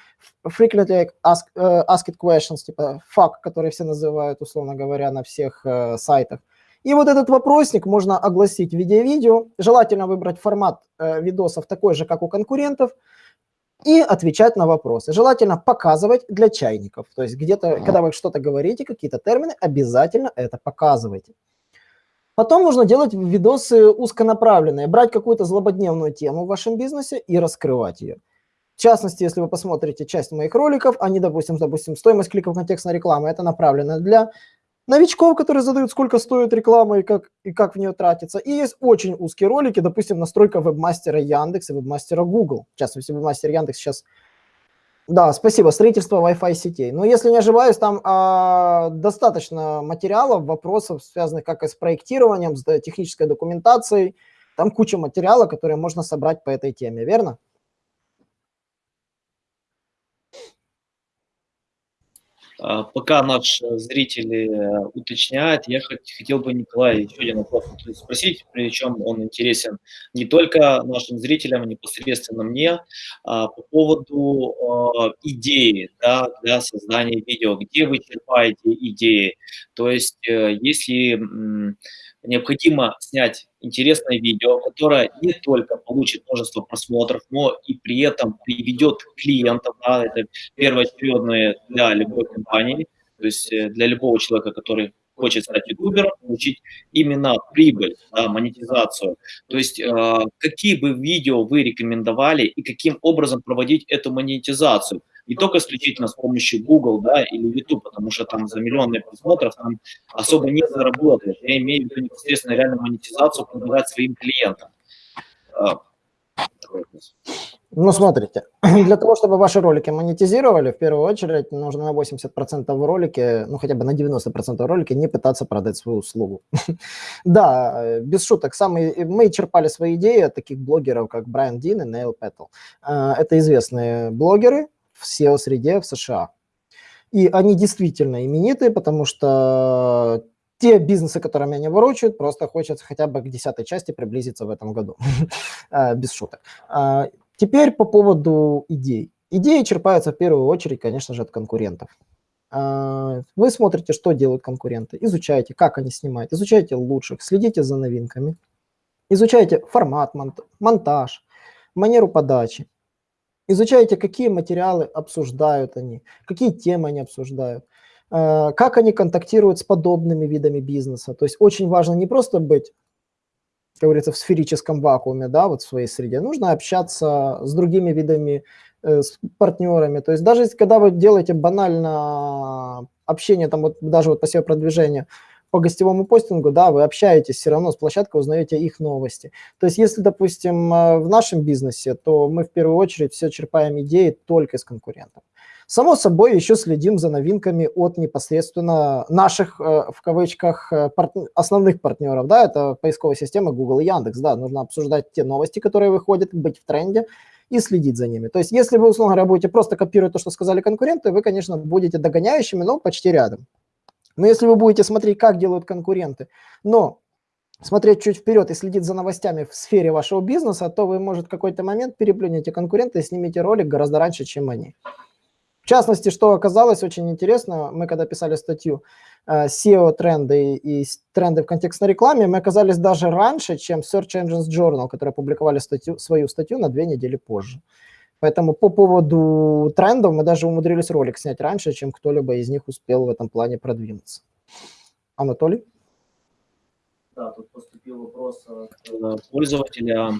frequently asked, uh, asked questions, типа FAQ, которые все называют, условно говоря, на всех uh, сайтах. И вот этот вопросник можно огласить в виде видео. Желательно выбрать формат э, видосов такой же, как у конкурентов, и отвечать на вопросы. Желательно показывать для чайников. То есть где-то, когда вы что-то говорите, какие-то термины, обязательно это показывайте. Потом нужно делать видосы узконаправленные, брать какую-то злободневную тему в вашем бизнесе и раскрывать ее. В частности, если вы посмотрите часть моих роликов, они, допустим, допустим стоимость кликов контекстной рекламы, это направлено для новичков, которые задают, сколько стоит реклама и как, и как в нее тратится. И есть очень узкие ролики, допустим, настройка вебмастера Яндекс и вебмастера Google. В частности, вебмастер Яндекс сейчас... Да, спасибо, строительство Wi-Fi сетей. Но если не ошибаюсь, там а, достаточно материалов, вопросов, связанных как и с проектированием, с технической документацией. Там куча материала, которые можно собрать по этой теме, верно? Пока наш э, зритель э, уточняет, я хотел бы, Николай, еще один вопрос спросить, причем он интересен не только нашим зрителям, а непосредственно мне, а, по поводу а, идеи да, для создания видео. Где вы черпаете идеи? То есть, э, если необходимо снять интересное видео, которое не только получит множество просмотров, но и при этом приведет клиентов, да, это первоочередное для любой компании, то есть э, для любого человека, который хочет стать ютубером, получить именно прибыль, да, монетизацию. То есть э, какие бы видео вы рекомендовали и каким образом проводить эту монетизацию? Не только исключительно с помощью Google да, или YouTube, потому что там за миллионные просмотров там особо не заработаешь. Я имею в виду непосредственно реальную монетизацию продавать своим клиентам. А, ну, смотрите, для того, чтобы ваши ролики монетизировали, в первую очередь нужно на 80% в ролике, ну, хотя бы на 90% в ролике не пытаться продать свою услугу. да, без шуток, самые, мы черпали свои идеи от таких блогеров, как Брайан Дин и Нейл Петтл. А, это известные блогеры, в SEO-среде в США. И они действительно именитые, потому что те бизнесы, которыми они ворочают, просто хочется хотя бы к десятой части приблизиться в этом году, а, без шуток. А, теперь по поводу идей. Идеи черпаются в первую очередь, конечно же, от конкурентов. А, вы смотрите, что делают конкуренты, изучаете, как они снимают, изучаете лучших, следите за новинками. Изучайте формат, монтаж, манеру подачи. Изучайте, какие материалы обсуждают они, какие темы они обсуждают, э, как они контактируют с подобными видами бизнеса. То есть очень важно не просто быть, как говорится, в сферическом вакууме, да, вот в своей среде. Нужно общаться с другими видами, э, с партнерами. То есть даже когда вы делаете банально общение, там вот даже вот по себе продвижение, по гостевому постингу, да, вы общаетесь все равно с площадкой, узнаете их новости. То есть если, допустим, э, в нашем бизнесе, то мы в первую очередь все черпаем идеи только из конкурентов. Само собой, еще следим за новинками от непосредственно наших, э, в кавычках, э, основных партнеров. Да, это поисковая система Google и Яндекс. Да, нужно обсуждать те новости, которые выходят, быть в тренде и следить за ними. То есть если вы, условно говоря, будете просто копировать то, что сказали конкуренты, вы, конечно, будете догоняющими, но почти рядом. Но если вы будете смотреть, как делают конкуренты, но смотреть чуть вперед и следить за новостями в сфере вашего бизнеса, то вы, может, в какой-то момент переплюнете конкурента и снимете ролик гораздо раньше, чем они. В частности, что оказалось очень интересно, мы когда писали статью э, SEO-тренды и тренды в контекстной рекламе, мы оказались даже раньше, чем Search Engines Journal, которые опубликовали статью, свою статью на две недели позже. Поэтому по поводу трендов мы даже умудрились ролик снять раньше, чем кто-либо из них успел в этом плане продвинуться. Анатолий? Да, тут поступил вопрос от э, пользователя.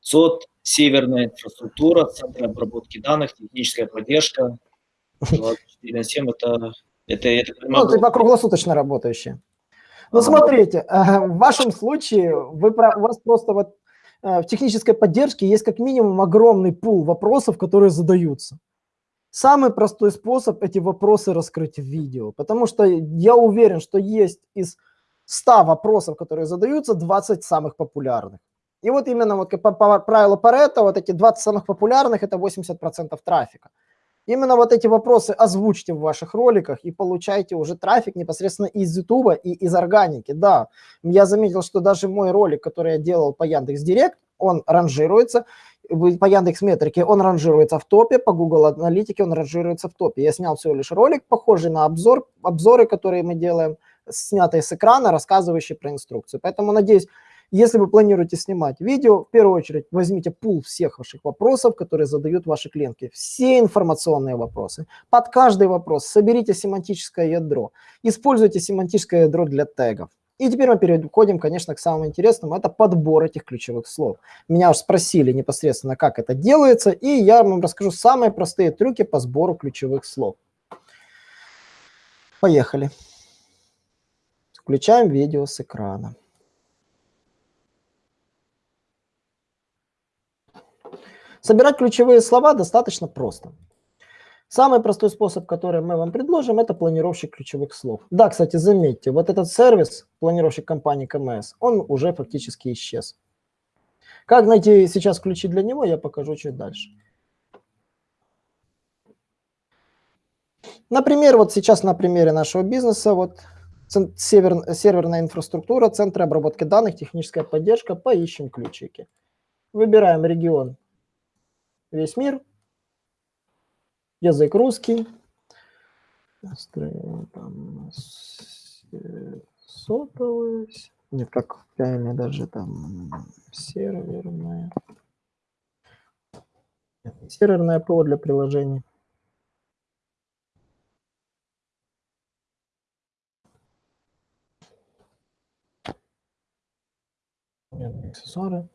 ЦОД, северная инфраструктура, центр обработки данных, техническая поддержка. 24 на 7 это, это, это ну, типа круглосуточно работающие. Ну, смотрите, э, в вашем случае вы, у вас просто вот в технической поддержке есть как минимум огромный пул вопросов, которые задаются. Самый простой способ эти вопросы раскрыть в видео, потому что я уверен, что есть из 100 вопросов, которые задаются, 20 самых популярных. И вот именно вот по, по правилу Паретта, вот эти 20 самых популярных – это 80% трафика. Именно вот эти вопросы озвучьте в ваших роликах и получайте уже трафик непосредственно из YouTube и из органики. Да, я заметил, что даже мой ролик, который я делал по Яндекс Директ, он ранжируется, по Яндекс Метрике он ранжируется в топе, по Google Аналитике он ранжируется в топе. Я снял всего лишь ролик, похожий на обзор, обзоры, которые мы делаем, снятые с экрана, рассказывающие про инструкцию. Поэтому, надеюсь, если вы планируете снимать видео, в первую очередь возьмите пул всех ваших вопросов, которые задают ваши клиенты. Все информационные вопросы. Под каждый вопрос соберите семантическое ядро. Используйте семантическое ядро для тегов. И теперь мы переходим, конечно, к самому интересному. Это подбор этих ключевых слов. Меня уже спросили непосредственно, как это делается, и я вам расскажу самые простые трюки по сбору ключевых слов. Поехали. Включаем видео с экрана. Собирать ключевые слова достаточно просто. Самый простой способ, который мы вам предложим, это планировщик ключевых слов. Да, кстати, заметьте, вот этот сервис, планировщик компании КМС, он уже фактически исчез. Как найти сейчас ключи для него, я покажу чуть дальше. Например, вот сейчас на примере нашего бизнеса, вот север, серверная инфраструктура, центры обработки данных, техническая поддержка, поищем ключики. Выбираем регион весь мир. Язык русский. Там сотовая. Нет, как правильно даже там серверная. серверное ПО для приложений. аксессуары.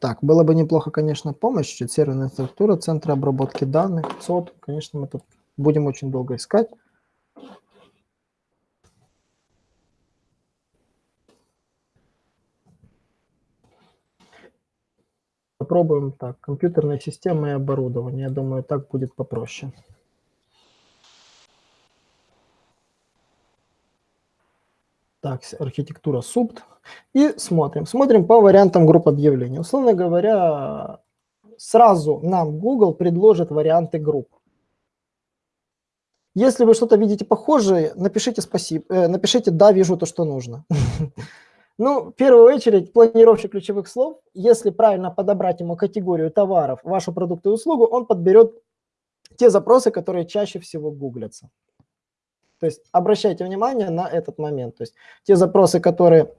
Так, было бы неплохо, конечно, помощь, серверная структура, центры обработки данных, ЦОД. Конечно, мы тут будем очень долго искать. Попробуем так, компьютерная система и оборудование. Я думаю, так будет попроще. Так, архитектура субт. И смотрим. Смотрим по вариантам групп объявлений. Условно говоря, сразу нам Google предложит варианты групп. Если вы что-то видите похожее, напишите спасибо, э, напишите «да, вижу то, что нужно». Ну, в первую очередь, планировщик ключевых слов, если правильно подобрать ему категорию товаров, вашу продукт и услугу, он подберет те запросы, которые чаще всего гуглятся. То есть обращайте внимание на этот момент. То есть те запросы, которые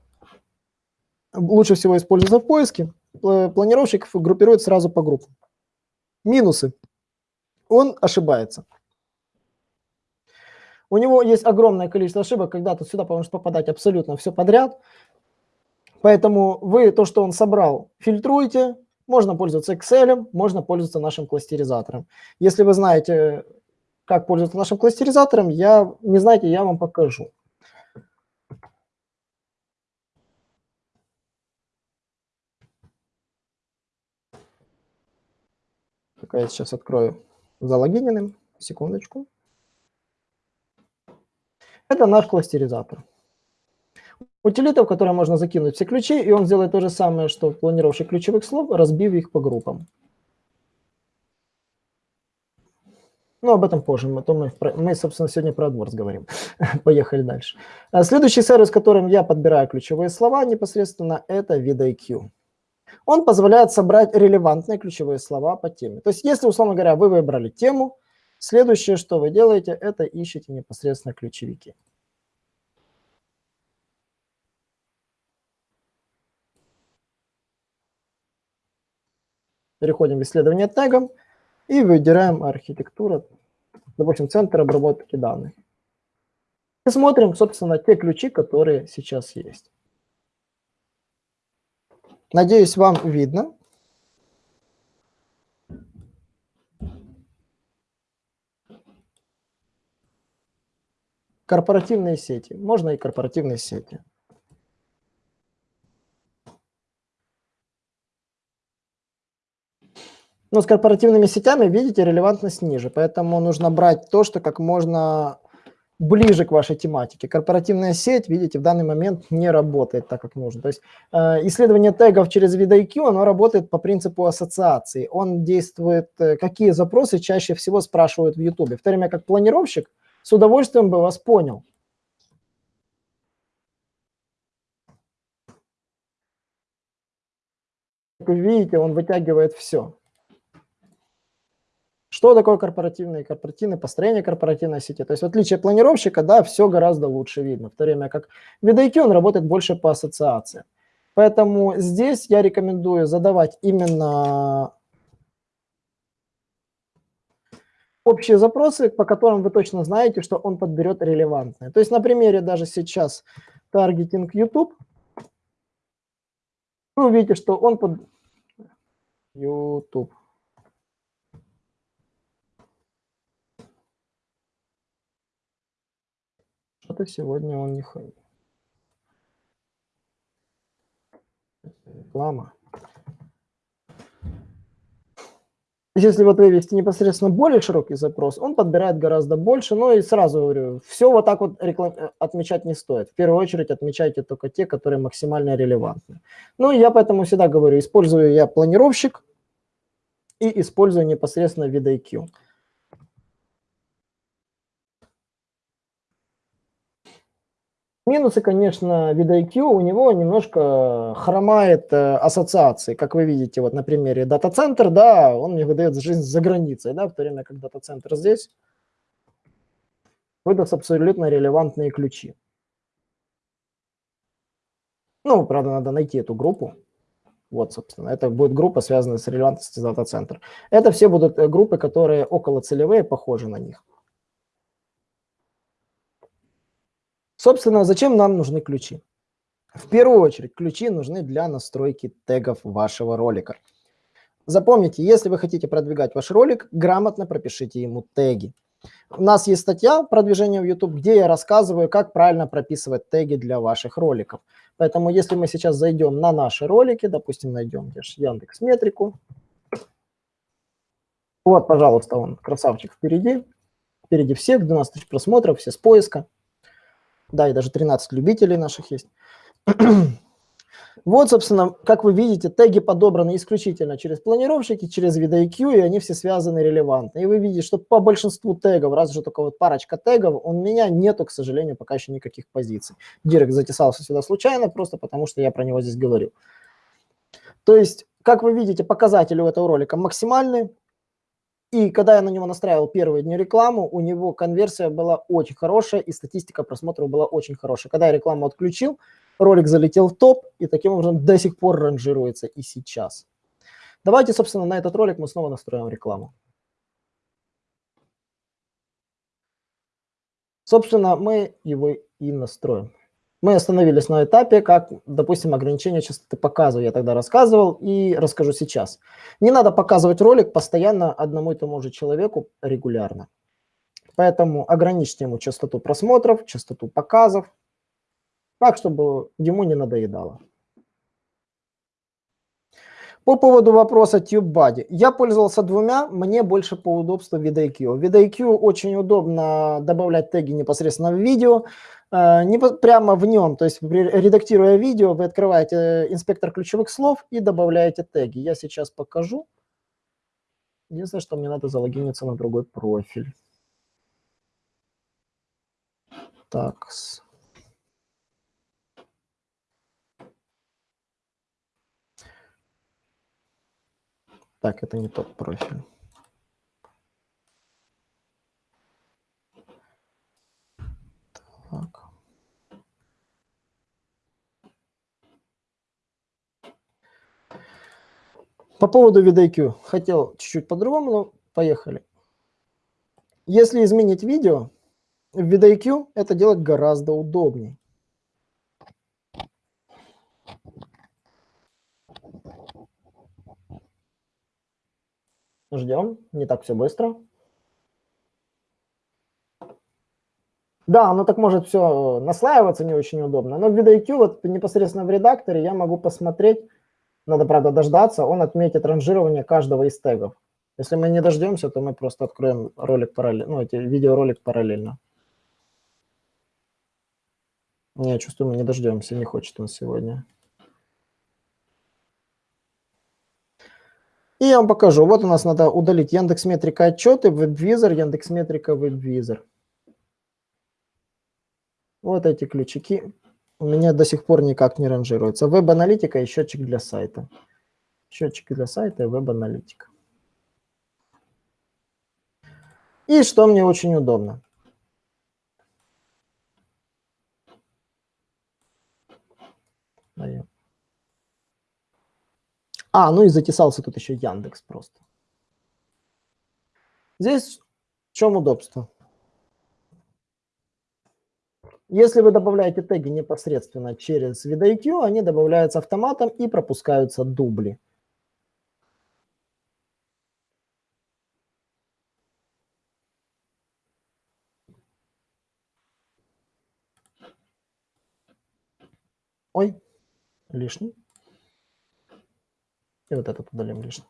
лучше всего используются в поиске, планировщик группирует сразу по группам. Минусы. Он ошибается. У него есть огромное количество ошибок, когда тут сюда может попадать абсолютно все подряд. Поэтому вы то, что он собрал, фильтруете. Можно пользоваться Excel, можно пользоваться нашим кластеризатором. Если вы знаете, как пользоваться нашим кластеризатором, я не знаете, я вам покажу. Пока я сейчас открою залогиненным. Секундочку. Это наш кластеризатор. Утилита, в которой можно закинуть все ключи, и он сделает то же самое, что планировщик ключевых слов, разбив их по группам. Ну, об этом позже. Мы, мы, мы собственно, сегодня про AdWords говорим. Поехали дальше. А следующий сервис, которым я подбираю ключевые слова непосредственно, это VidIQ. Он позволяет собрать релевантные ключевые слова по теме. То есть, если, условно говоря, вы выбрали тему, следующее, что вы делаете, это ищете непосредственно ключевики. Переходим в исследование тегом и выбираем архитектуру, допустим, центр обработки данных. И смотрим, собственно, те ключи, которые сейчас есть. Надеюсь, вам видно. Корпоративные сети. Можно и корпоративные сети. Но с корпоративными сетями, видите, релевантность ниже, поэтому нужно брать то, что как можно ближе к вашей тематике. Корпоративная сеть, видите, в данный момент не работает так, как нужно. То есть э, исследование тегов через VidIQ, оно работает по принципу ассоциации. Он действует, э, какие запросы чаще всего спрашивают в YouTube. В то время как планировщик с удовольствием бы вас понял. Как вы видите, он вытягивает все. Что такое корпоративные, корпоративные, построение корпоративной сети? То есть в отличие от планировщика, да, все гораздо лучше видно, в то время как в VidIQ он работает больше по ассоциации. Поэтому здесь я рекомендую задавать именно общие запросы, по которым вы точно знаете, что он подберет релевантные. То есть на примере даже сейчас таргетинг YouTube, вы увидите, что он под YouTube. Что-то сегодня он не ходит. Реклама. Если вот вывести непосредственно более широкий запрос, он подбирает гораздо больше. Ну и сразу говорю, все вот так вот реклам... отмечать не стоит. В первую очередь отмечайте только те, которые максимально релевантны. Ну я поэтому всегда говорю, использую я планировщик и использую непосредственно VidIQ. Минусы, конечно, VidIQ, у него немножко хромает э, ассоциации, как вы видите, вот на примере дата-центр, да, он мне выдает жизнь за границей, да, в то время как дата-центр здесь выдаст абсолютно релевантные ключи. Ну, правда, надо найти эту группу. Вот, собственно, это будет группа, связанная с релевантностью дата-центр. Это все будут э, группы, которые около целевые, похожи на них. Собственно, зачем нам нужны ключи? В первую очередь, ключи нужны для настройки тегов вашего ролика. Запомните, если вы хотите продвигать ваш ролик, грамотно пропишите ему теги. У нас есть статья продвижения в YouTube, где я рассказываю, как правильно прописывать теги для ваших роликов. Поэтому если мы сейчас зайдем на наши ролики, допустим, найдем Яндекс Метрику. Вот, пожалуйста, он, красавчик, впереди. Впереди всех, 12 тысяч просмотров, все с поиска. Да, и даже 13 любителей наших есть. Вот, собственно, как вы видите, теги подобраны исключительно через планировщики, через VidIQ, и они все связаны релевантно. И вы видите, что по большинству тегов, раз же только вот парочка тегов, у меня нету, к сожалению, пока еще никаких позиций. Директ затесался сюда случайно, просто потому что я про него здесь говорю. То есть, как вы видите, показатели у этого ролика максимальные. И когда я на него настраивал первые дни рекламу, у него конверсия была очень хорошая, и статистика просмотров была очень хорошая. Когда я рекламу отключил, ролик залетел в топ, и таким образом до сих пор ранжируется и сейчас. Давайте, собственно, на этот ролик мы снова настроим рекламу. Собственно, мы его и настроим. Мы остановились на этапе, как, допустим, ограничение частоты показываю. Я тогда рассказывал и расскажу сейчас. Не надо показывать ролик постоянно одному и тому же человеку регулярно. Поэтому ограничьте ему частоту просмотров, частоту показов, так, чтобы ему не надоедало. По поводу вопроса TubeBuddy. Я пользовался двумя, мне больше по удобству VidIQ. VidIQ очень удобно добавлять теги непосредственно в видео, э, не прямо в нем, то есть редактируя видео, вы открываете инспектор ключевых слов и добавляете теги. Я сейчас покажу. Единственное, что мне надо залогиниться на другой профиль. Так. Так, это не тот профиль. Так. По поводу VidIQ. Хотел чуть-чуть по-другому, но поехали. Если изменить видео, в VidIQ это делать гораздо удобнее. Ждем, не так все быстро. Да, оно так может все наслаиваться не очень удобно, но в VidIQ вот непосредственно в редакторе я могу посмотреть, надо, правда, дождаться, он отметит ранжирование каждого из тегов. Если мы не дождемся, то мы просто откроем ролик параллельно, ну, эти видеоролик параллельно. Не, чувствую, мы не дождемся, не хочет он сегодня. И я вам покажу. Вот у нас надо удалить Яндекс Метрика отчеты, WebVisor, Яндекс Метрика, WebVisor. Вот эти ключики у меня до сих пор никак не ранжируются. Веб-аналитика и счетчик для сайта. Счетчик для сайта и веб-аналитика. И что мне очень удобно. Даем. А, ну и затесался тут еще Яндекс просто. Здесь в чем удобство? Если вы добавляете теги непосредственно через VidIQ, они добавляются автоматом и пропускаются дубли. Ой, лишний. И вот этот удалим лишний.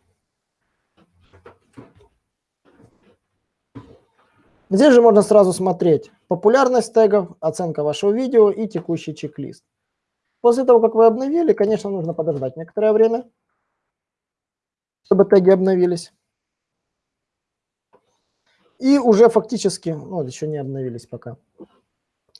Здесь же можно сразу смотреть популярность тегов, оценка вашего видео и текущий чек-лист. После того, как вы обновили, конечно, нужно подождать некоторое время, чтобы теги обновились. И уже фактически, ну, еще не обновились пока.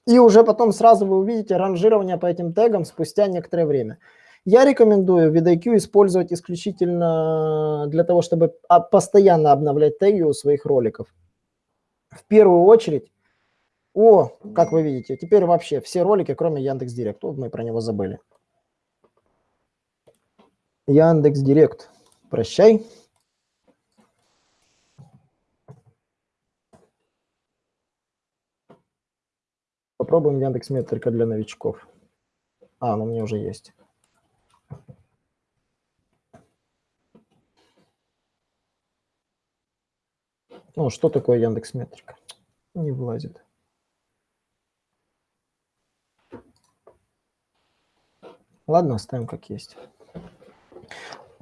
И уже потом сразу вы увидите ранжирование по этим тегам спустя некоторое время. Я рекомендую VidIQ использовать исключительно для того, чтобы а, постоянно обновлять теги у своих роликов. В первую очередь, о, как вы видите, теперь вообще все ролики, кроме Яндекс Директ. Вот мы про него забыли. Яндекс Директ, прощай. Попробуем Яндекс Метрика для новичков. А, ну у меня уже есть. Ну, что такое Яндекс Метрика? Не влазит. Ладно, оставим как есть.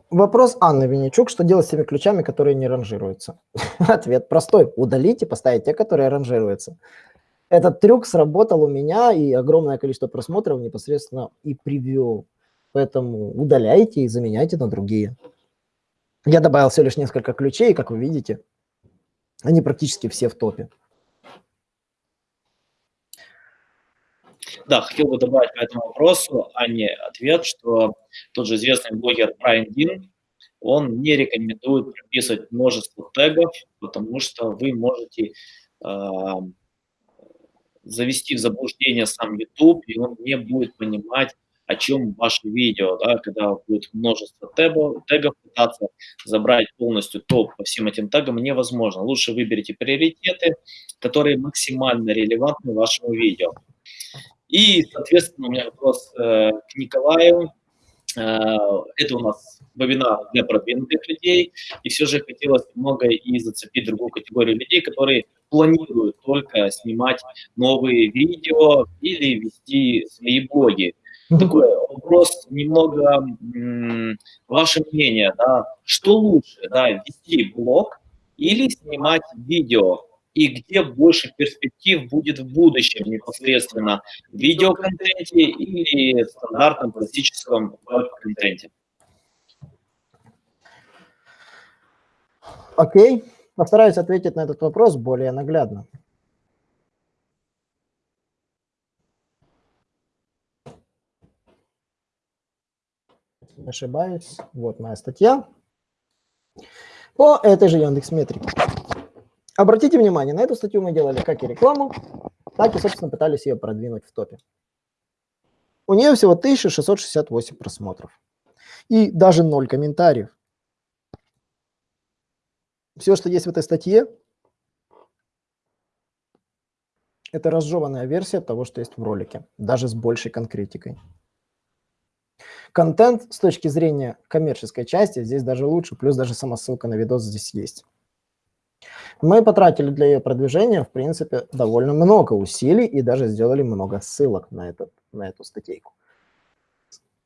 Вопрос Анны Винничук. Что делать с теми ключами, которые не ранжируются? Ответ простой. Удалите, поставить те, которые ранжируются. Этот трюк сработал у меня, и огромное количество просмотров непосредственно и привел. Поэтому удаляйте и заменяйте на другие. Я добавил всего лишь несколько ключей, как вы видите, они практически все в топе. Да, хотел бы добавить по этому вопросу, а не ответ, что тот же известный блогер Брайан Дин, он не рекомендует прописывать множество тегов, потому что вы можете э, завести в заблуждение сам YouTube, и он не будет понимать, о чем ваше видео, да, когда будет множество тегов, тегов пытаться забрать полностью топ по всем этим тегам невозможно. Лучше выберите приоритеты, которые максимально релевантны вашему видео. И, соответственно, у меня вопрос э, к Николаю. Э, это у нас вебинар для продвинутых людей, и все же хотелось немного и зацепить другую категорию людей, которые планируют только снимать новые видео или вести свои блоги. Такой вопрос немного, ваше мнение, да, что лучше, да, вести блог или снимать видео? И где больше перспектив будет в будущем непосредственно в видеоконтенте или в стандартном классическом веб-контенте? Окей, постараюсь ответить на этот вопрос более наглядно. Не ошибаюсь. Вот моя статья по этой же Яндекс Метрике. Обратите внимание, на эту статью мы делали как и рекламу, так и, собственно, пытались ее продвинуть в топе. У нее всего 1668 просмотров. И даже 0 комментариев. Все, что есть в этой статье, это разжеванная версия того, что есть в ролике, даже с большей конкретикой. Контент с точки зрения коммерческой части здесь даже лучше, плюс даже сама ссылка на видос здесь есть. Мы потратили для ее продвижения, в принципе, довольно много усилий и даже сделали много ссылок на, этот, на эту статейку.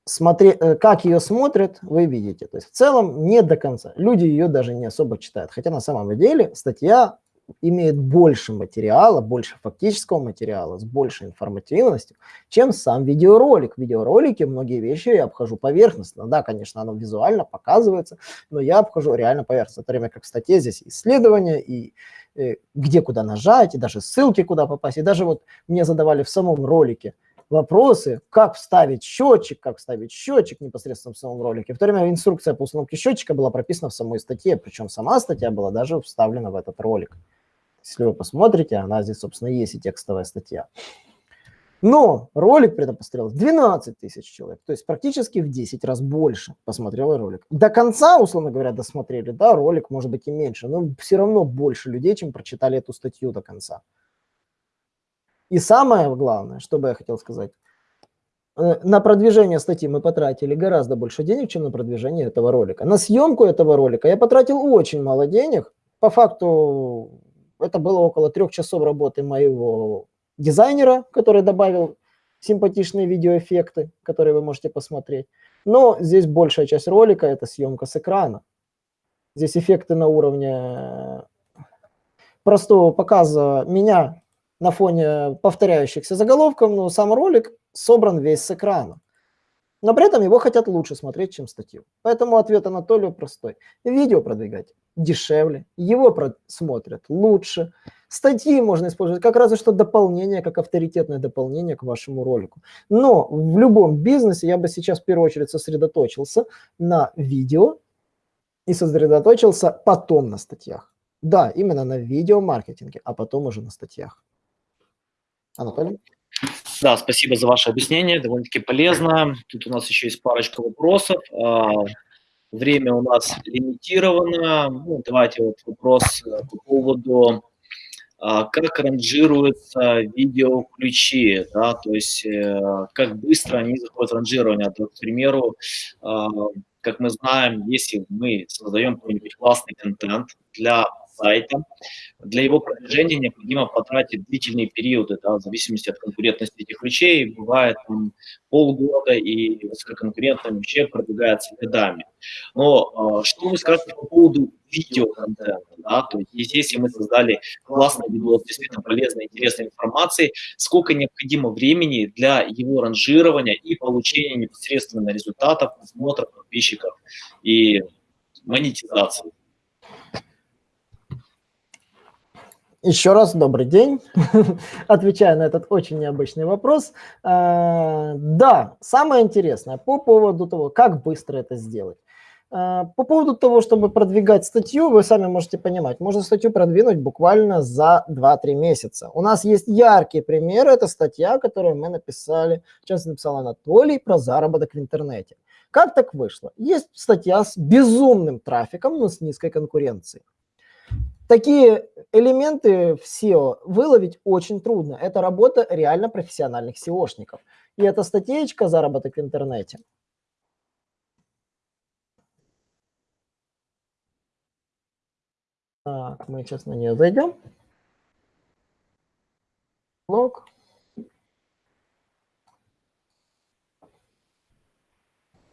Смотри, э, как ее смотрят, вы видите. То есть в целом не до конца. Люди ее даже не особо читают. Хотя на самом деле статья имеет больше материала, больше фактического материала, с большей информативностью, чем сам видеоролик. В видеоролике многие вещи я обхожу поверхностно. Да, конечно, оно визуально показывается, но я обхожу реально поверхностно. В то время как в статье здесь исследования, и э, где куда нажать, и даже ссылки куда попасть. И даже вот мне задавали в самом ролике вопросы, как вставить счетчик, как вставить счетчик непосредственно в самом ролике. В то время инструкция по установке счетчика была прописана в самой статье, причем сама статья была даже вставлена в этот ролик. Если вы посмотрите, она здесь, собственно, есть и текстовая статья. Но ролик при этом посмотрел 12 тысяч человек, то есть практически в 10 раз больше посмотрел ролик. До конца, условно говоря, досмотрели, да, ролик может быть и меньше, но все равно больше людей, чем прочитали эту статью до конца. И самое главное, что бы я хотел сказать, э, на продвижение статьи мы потратили гораздо больше денег, чем на продвижение этого ролика. На съемку этого ролика я потратил очень мало денег. По факту это было около трех часов работы моего дизайнера, который добавил симпатичные видеоэффекты, которые вы можете посмотреть. Но здесь большая часть ролика – это съемка с экрана. Здесь эффекты на уровне простого показа меня на фоне повторяющихся заголовков, но сам ролик собран весь с экрана. Но при этом его хотят лучше смотреть, чем статью. Поэтому ответ Анатолию простой. Видео продвигать дешевле, его смотрят лучше. Статьи можно использовать как разве что дополнение, как авторитетное дополнение к вашему ролику. Но в любом бизнесе я бы сейчас в первую очередь сосредоточился на видео и сосредоточился потом на статьях. Да, именно на видеомаркетинге, а потом уже на статьях. Анатолий? Да, спасибо за ваше объяснение, довольно-таки полезно. Тут у нас еще есть парочка вопросов. А, время у нас лимитировано. Ну, давайте вот вопрос э, по поводу, а, как ранжируются видеоключи, да, то есть э, как быстро они заходят в ранжирование. То, к примеру, а, как мы знаем, если мы создаем какой-нибудь классный контент для сайта. Для его продвижения необходимо потратить длительные периоды, да, в зависимости от конкурентности этих ключей. Бывает там, полгода, и высококонкурентно вообще продвигается годами. Но э, что вы скажете по поводу видеоконтента? Да? То есть, если мы создали классный видос, действительно полезной, интересной информации, сколько необходимо времени для его ранжирования и получения непосредственно результатов, просмотров подписчиков и монетизации? Еще раз добрый день. Отвечаю на этот очень необычный вопрос. А, да, самое интересное по поводу того, как быстро это сделать. А, по поводу того, чтобы продвигать статью, вы сами можете понимать, можно статью продвинуть буквально за 2-3 месяца. У нас есть яркий пример, это статья, которую мы написали, сейчас написал Анатолий про заработок в интернете. Как так вышло? Есть статья с безумным трафиком, но с низкой конкуренцией. Такие элементы в SEO выловить очень трудно. Это работа реально профессиональных SEOшников. И эта статейка «Заработок в интернете». Так, мы сейчас на нее зайдем. Блок.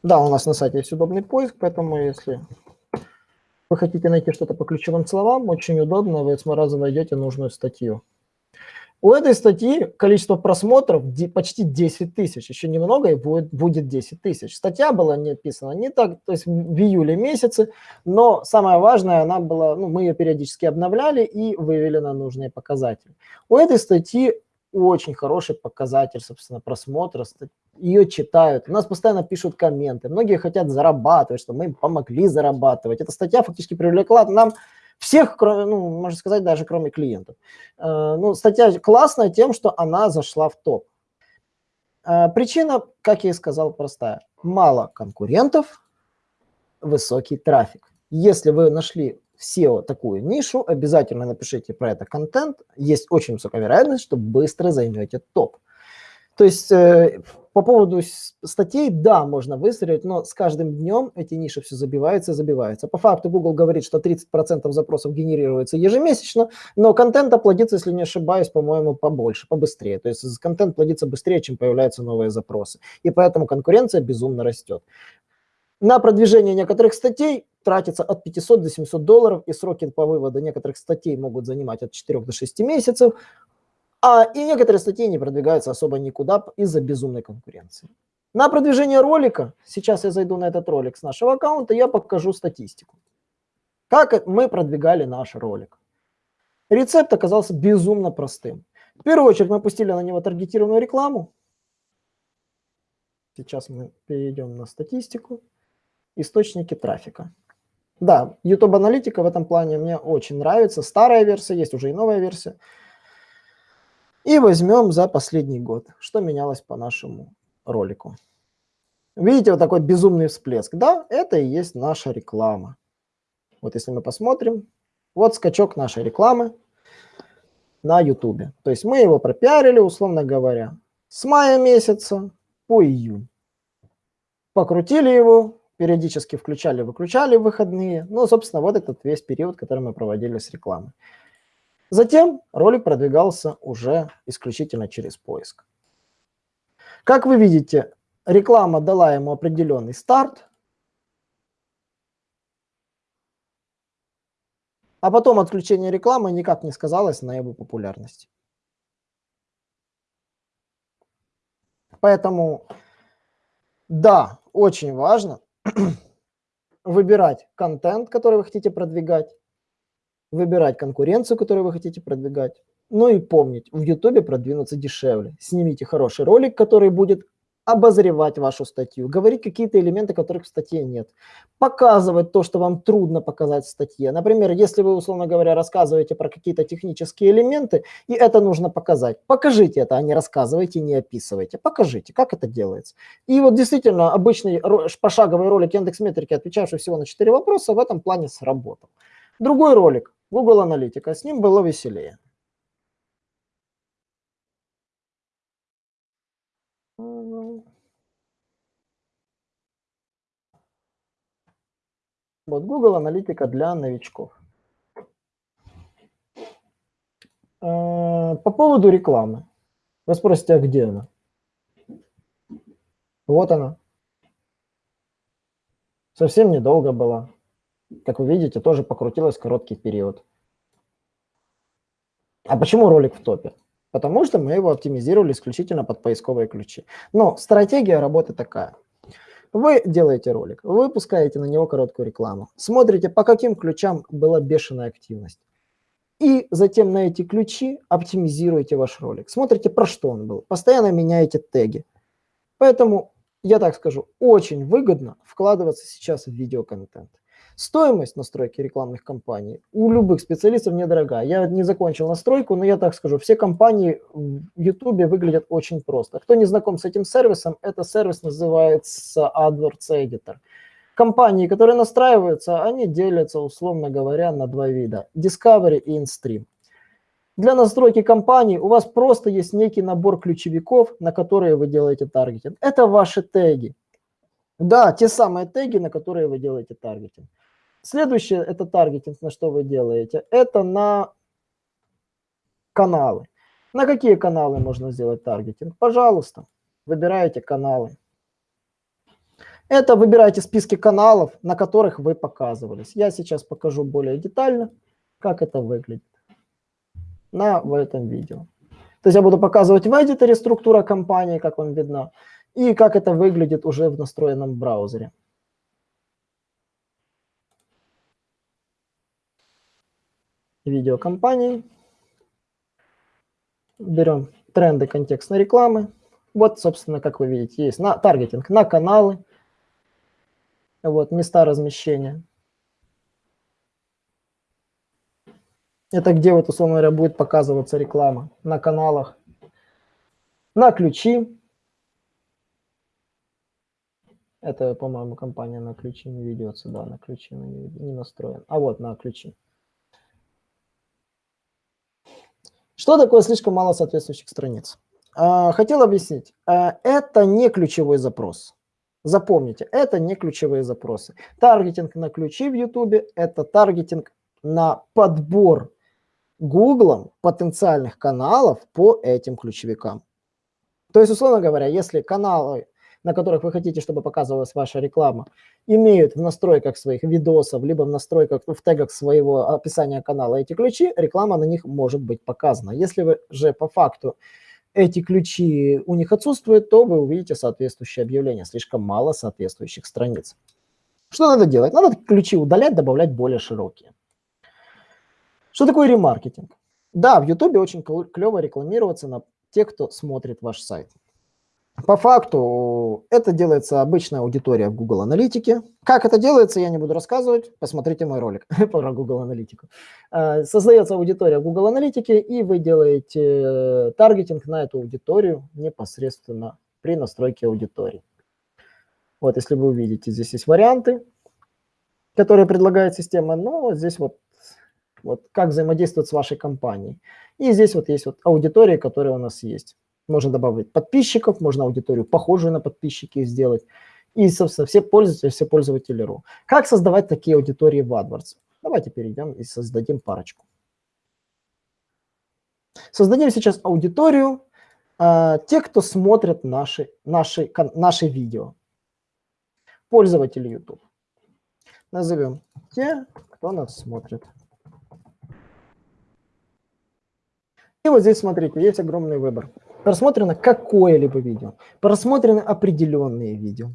Да, у нас на сайте есть удобный поиск, поэтому если вы хотите найти что-то по ключевым словам, очень удобно, вы сразу найдете нужную статью. У этой статьи количество просмотров почти 10 тысяч, еще немного и будет, будет 10 тысяч. Статья была не написана не так, то есть в июле месяце, но самое важное, она была, ну, мы ее периодически обновляли и вывели на нужные показатели. У этой статьи очень хороший показатель, собственно, просмотра, ее читают, у нас постоянно пишут комменты, многие хотят зарабатывать, что мы им помогли зарабатывать. Эта статья фактически привлекла нам всех, ну, можно сказать, даже кроме клиентов. Э, ну, статья классная тем, что она зашла в топ. Э, причина, как я и сказал, простая. Мало конкурентов, высокий трафик. Если вы нашли в SEO такую нишу, обязательно напишите про это контент. Есть очень высокая вероятность, что быстро займете топ. То есть э, по поводу статей, да, можно выстрелить, но с каждым днем эти ниши все забиваются и забиваются. По факту Google говорит, что 30% запросов генерируется ежемесячно, но контент плодится, если не ошибаюсь, по-моему, побольше, побыстрее. То есть контент плодится быстрее, чем появляются новые запросы. И поэтому конкуренция безумно растет. На продвижение некоторых статей тратится от 500 до 700 долларов, и сроки по выводу некоторых статей могут занимать от 4 до 6 месяцев, а и некоторые статьи не продвигаются особо никуда из-за безумной конкуренции. На продвижение ролика, сейчас я зайду на этот ролик с нашего аккаунта, я покажу статистику. Как мы продвигали наш ролик. Рецепт оказался безумно простым. В первую очередь мы пустили на него таргетированную рекламу. Сейчас мы перейдем на статистику источники трафика. Да, YouTube аналитика в этом плане мне очень нравится. Старая версия, есть уже и новая версия. И возьмем за последний год, что менялось по нашему ролику. Видите, вот такой безумный всплеск. Да, это и есть наша реклама. Вот если мы посмотрим, вот скачок нашей рекламы на YouTube. То есть мы его пропиарили, условно говоря, с мая месяца по июнь. Покрутили его, периодически включали-выключали выходные. Ну, собственно, вот этот весь период, который мы проводили с рекламой. Затем ролик продвигался уже исключительно через поиск. Как вы видите, реклама дала ему определенный старт, а потом отключение рекламы никак не сказалось на его популярности. Поэтому, да, очень важно выбирать контент, который вы хотите продвигать, выбирать конкуренцию, которую вы хотите продвигать. Ну и помнить, в YouTube продвинуться дешевле. Снимите хороший ролик, который будет обозревать вашу статью, говорить какие-то элементы, которых в статье нет, показывать то, что вам трудно показать в статье. Например, если вы, условно говоря, рассказываете про какие-то технические элементы, и это нужно показать, покажите это, а не рассказывайте, не описывайте. Покажите, как это делается. И вот действительно, обычный пошаговый ролик Яндекс.Метрики, отвечавший всего на 4 вопроса, в этом плане сработал. Другой ролик, Google Аналитика, с ним было веселее. Вот Google аналитика для новичков. А, по поводу рекламы. Вы спросите, а где она? Вот она. Совсем недолго была. Как вы видите, тоже покрутилась короткий период. А почему ролик в топе? Потому что мы его оптимизировали исключительно под поисковые ключи. Но стратегия работы такая. Вы делаете ролик, вы выпускаете на него короткую рекламу, смотрите, по каким ключам была бешеная активность. И затем на эти ключи оптимизируете ваш ролик. Смотрите, про что он был. Постоянно меняете теги. Поэтому, я так скажу, очень выгодно вкладываться сейчас в видеоконтент. Стоимость настройки рекламных кампаний у любых специалистов недорогая. Я не закончил настройку, но я так скажу, все компании в YouTube выглядят очень просто. Кто не знаком с этим сервисом, это сервис называется AdWords Editor. Компании, которые настраиваются, они делятся, условно говоря, на два вида. Discovery и InStream. Для настройки компании у вас просто есть некий набор ключевиков, на которые вы делаете таргетинг. Это ваши теги. Да, те самые теги, на которые вы делаете таргетинг. Следующее – это таргетинг, на что вы делаете. Это на каналы. На какие каналы можно сделать таргетинг? Пожалуйста, выбираете каналы. Это выбираете списки каналов, на которых вы показывались. Я сейчас покажу более детально, как это выглядит на в этом видео. То есть я буду показывать в эдиторе структура компании, как вам видно, и как это выглядит уже в настроенном браузере. Видео компании. Берем тренды контекстной рекламы. Вот, собственно, как вы видите, есть на таргетинг на каналы. Вот, места размещения. Это где вот, условно говоря, будет показываться реклама на каналах. На ключи. Это, по-моему, компания на ключи не ведется. Да, на ключи не настроен. А вот на ключи. Что такое слишком мало соответствующих страниц? А, хотел объяснить. А, это не ключевой запрос. Запомните, это не ключевые запросы. Таргетинг на ключи в YouTube – это таргетинг на подбор Google потенциальных каналов по этим ключевикам. То есть, условно говоря, если каналы на которых вы хотите, чтобы показывалась ваша реклама, имеют в настройках своих видосов, либо в настройках, в тегах своего описания канала эти ключи, реклама на них может быть показана. Если вы же по факту эти ключи у них отсутствуют, то вы увидите соответствующее объявление. Слишком мало соответствующих страниц. Что надо делать? Надо ключи удалять, добавлять более широкие. Что такое ремаркетинг? Да, в YouTube очень клево рекламироваться на тех, кто смотрит ваш сайт. По факту это делается обычная аудитория в Google Аналитике. Как это делается, я не буду рассказывать. Посмотрите мой ролик про Google Аналитику. Э, создается аудитория в Google Аналитике, и вы делаете э, таргетинг на эту аудиторию непосредственно при настройке аудитории. Вот, если вы увидите, здесь есть варианты, которые предлагает система, но вот здесь вот, вот как взаимодействовать с вашей компанией. И здесь вот есть вот аудитория, которая у нас есть. Можно добавить подписчиков, можно аудиторию похожую на подписчики сделать. И, собственно, все пользователи, все пользователи РУ. Как создавать такие аудитории в AdWords? Давайте перейдем и создадим парочку. Создадим сейчас аудиторию э, тех, кто смотрит наши, наши, наши видео. Пользователи YouTube. Назовем те, кто нас смотрит. И вот здесь, смотрите, есть огромный выбор просмотрено какое-либо видео, просмотрены определенные видео,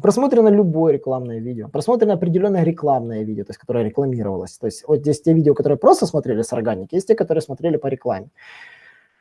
просмотрено любое рекламное видео, просмотрено определенное рекламное видео, то есть которое рекламировалось. То есть вот здесь те видео, которые просто смотрели с органики, есть те, которые смотрели по рекламе.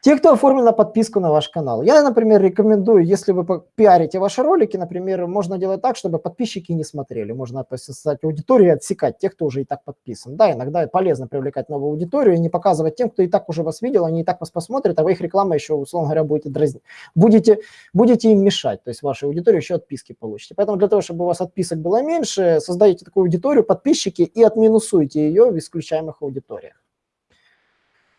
Те, кто оформлен на подписку на ваш канал. Я, например, рекомендую, если вы пиарите ваши ролики, например, можно делать так, чтобы подписчики не смотрели. Можно создать аудиторию и отсекать тех, кто уже и так подписан. Да, иногда полезно привлекать новую аудиторию и не показывать тем, кто и так уже вас видел, они и так вас посмотрят, а вы их реклама еще, условно говоря, будете дразнить. Будете, будете им мешать, то есть вашей аудитории еще отписки получите. Поэтому для того, чтобы у вас отписок было меньше, создайте такую аудиторию, подписчики, и отминусуйте ее в исключаемых аудиториях.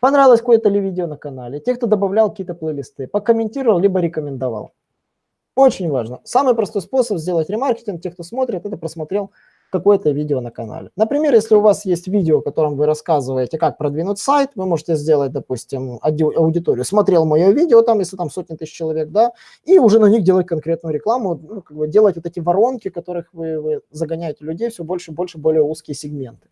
Понравилось какое-то ли видео на канале, те, кто добавлял какие-то плейлисты, покомментировал, либо рекомендовал. Очень важно. Самый простой способ сделать ремаркетинг, те, кто смотрит, это просмотрел какое-то видео на канале. Например, если у вас есть видео, в котором вы рассказываете, как продвинуть сайт, вы можете сделать, допустим, аудиторию. Смотрел мое видео, там, если там сотни тысяч человек, да, и уже на них делать конкретную рекламу, ну, как бы делать вот эти воронки, которых вы, вы загоняете людей все больше и больше, более узкие сегменты.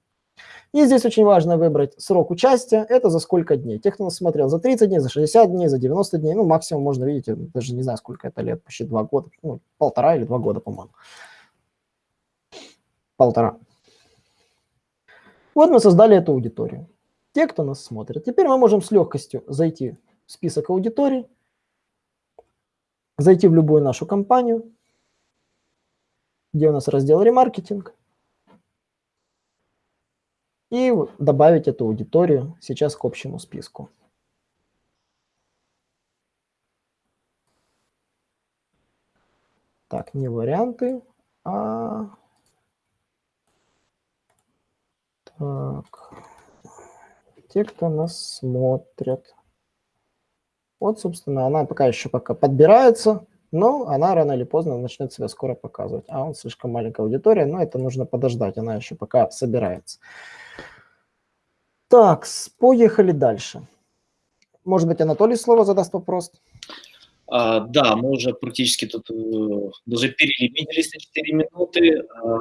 И здесь очень важно выбрать срок участия, это за сколько дней. Те, кто нас смотрел за 30 дней, за 60 дней, за 90 дней, ну, максимум можно видеть, даже не знаю, сколько это лет, почти два года, ну, полтора или два года, по-моему. Полтора. Вот мы создали эту аудиторию. Те, кто нас смотрит. Теперь мы можем с легкостью зайти в список аудиторий, зайти в любую нашу компанию, где у нас раздел ремаркетинг, и добавить эту аудиторию сейчас к общему списку. Так, не варианты, а... Так, те, кто нас смотрят. Вот, собственно, она пока еще пока подбирается, но она рано или поздно начнет себя скоро показывать. А он слишком маленькая аудитория, но это нужно подождать, она еще пока собирается. Так, поехали дальше. Может быть, Анатолий слово задаст вопрос? А, да, мы уже практически тут э, даже перелимитились на 4 минуты. А,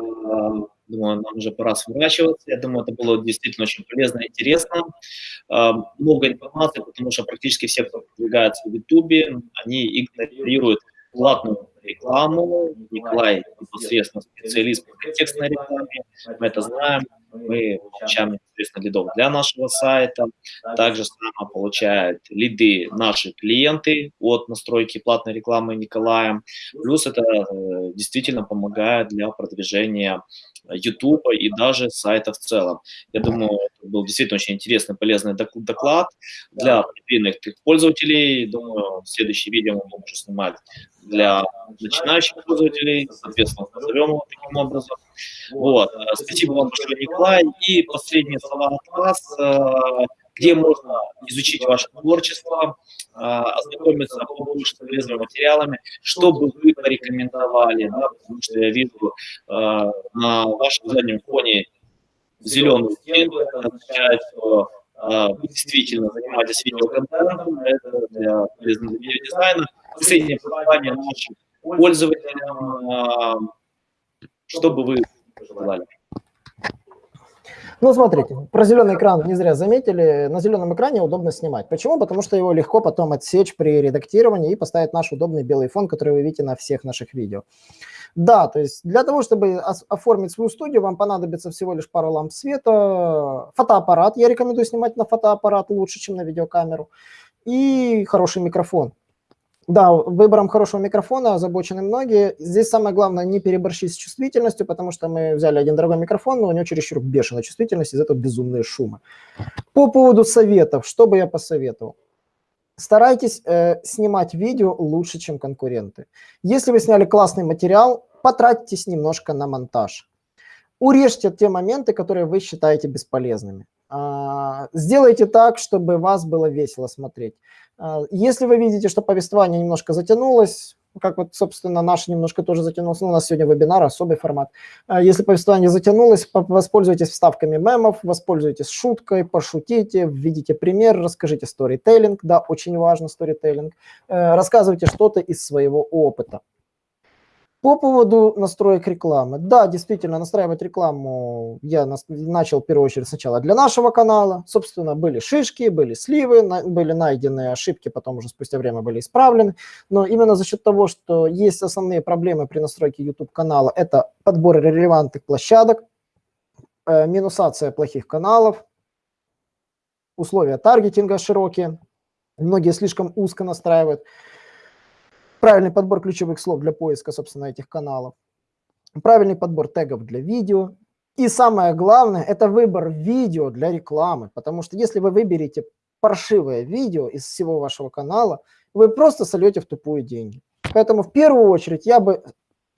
думаю, нам уже пора сворачиваться. Я думаю, это было действительно очень полезно и интересно. А, много информации, потому что практически все, кто продвигается в YouTube, они игнорируют платную рекламу. Николай непосредственно специалист по контекстной рекламе, мы это знаем мы получаем непосредственно лидов для нашего сайта. Также само получают лиды наши клиенты от настройки платной рекламы Николаем. Плюс это э, действительно помогает для продвижения YouTube и даже сайта в целом. Я думаю, это был действительно очень интересный, полезный доклад для проверенных пользователей. Думаю, следующее видео мы будем уже снимать для начинающих пользователей, соответственно, назовем его таким образом. Вот. Спасибо вам большое, Николай. И последние слова от вас. Э, где можно изучить ваше творчество, э, ознакомиться побольше с материалами, что бы вы порекомендовали, да, потому что я вижу э, на вашем заднем фоне зеленую стену, это означает, что вы действительно занимаетесь видеоконтентом, это для полезного видеодизайна. Последнее пожелание нашим пользователям, что бы вы пожелали? Ну, смотрите, про зеленый экран не зря заметили. На зеленом экране удобно снимать. Почему? Потому что его легко потом отсечь при редактировании и поставить наш удобный белый фон, который вы видите на всех наших видео. Да, то есть для того, чтобы оформить свою студию, вам понадобится всего лишь пару ламп света, фотоаппарат. Я рекомендую снимать на фотоаппарат лучше, чем на видеокамеру. И хороший микрофон. Да, выбором хорошего микрофона озабочены многие. Здесь самое главное не переборщить с чувствительностью, потому что мы взяли один дорогой микрофон, но у него чересчур бешеная чувствительность, из-за этого безумные шумы. По поводу советов, что бы я посоветовал? Старайтесь э, снимать видео лучше, чем конкуренты. Если вы сняли классный материал, потратьтесь немножко на монтаж. Урежьте те моменты, которые вы считаете бесполезными. А, сделайте так, чтобы вас было весело смотреть. А, если вы видите, что повествование немножко затянулось, как вот, собственно, наш немножко тоже затянулся, ну, у нас сегодня вебинар, особый формат. А, если повествование затянулось, воспользуйтесь вставками мемов, воспользуйтесь шуткой, пошутите, введите пример, расскажите сторителлинг, да, очень важно сторителлинг, э, рассказывайте что-то из своего опыта. По поводу настроек рекламы. Да, действительно, настраивать рекламу я начал в первую очередь сначала для нашего канала. Собственно, были шишки, были сливы, были найдены ошибки, потом уже спустя время были исправлены. Но именно за счет того, что есть основные проблемы при настройке YouTube канала, это подбор релевантных площадок, э, минусация плохих каналов, условия таргетинга широкие, многие слишком узко настраивают правильный подбор ключевых слов для поиска, собственно, этих каналов, правильный подбор тегов для видео. И самое главное, это выбор видео для рекламы, потому что если вы выберете паршивое видео из всего вашего канала, вы просто сольете в тупую деньги. Поэтому в первую очередь я бы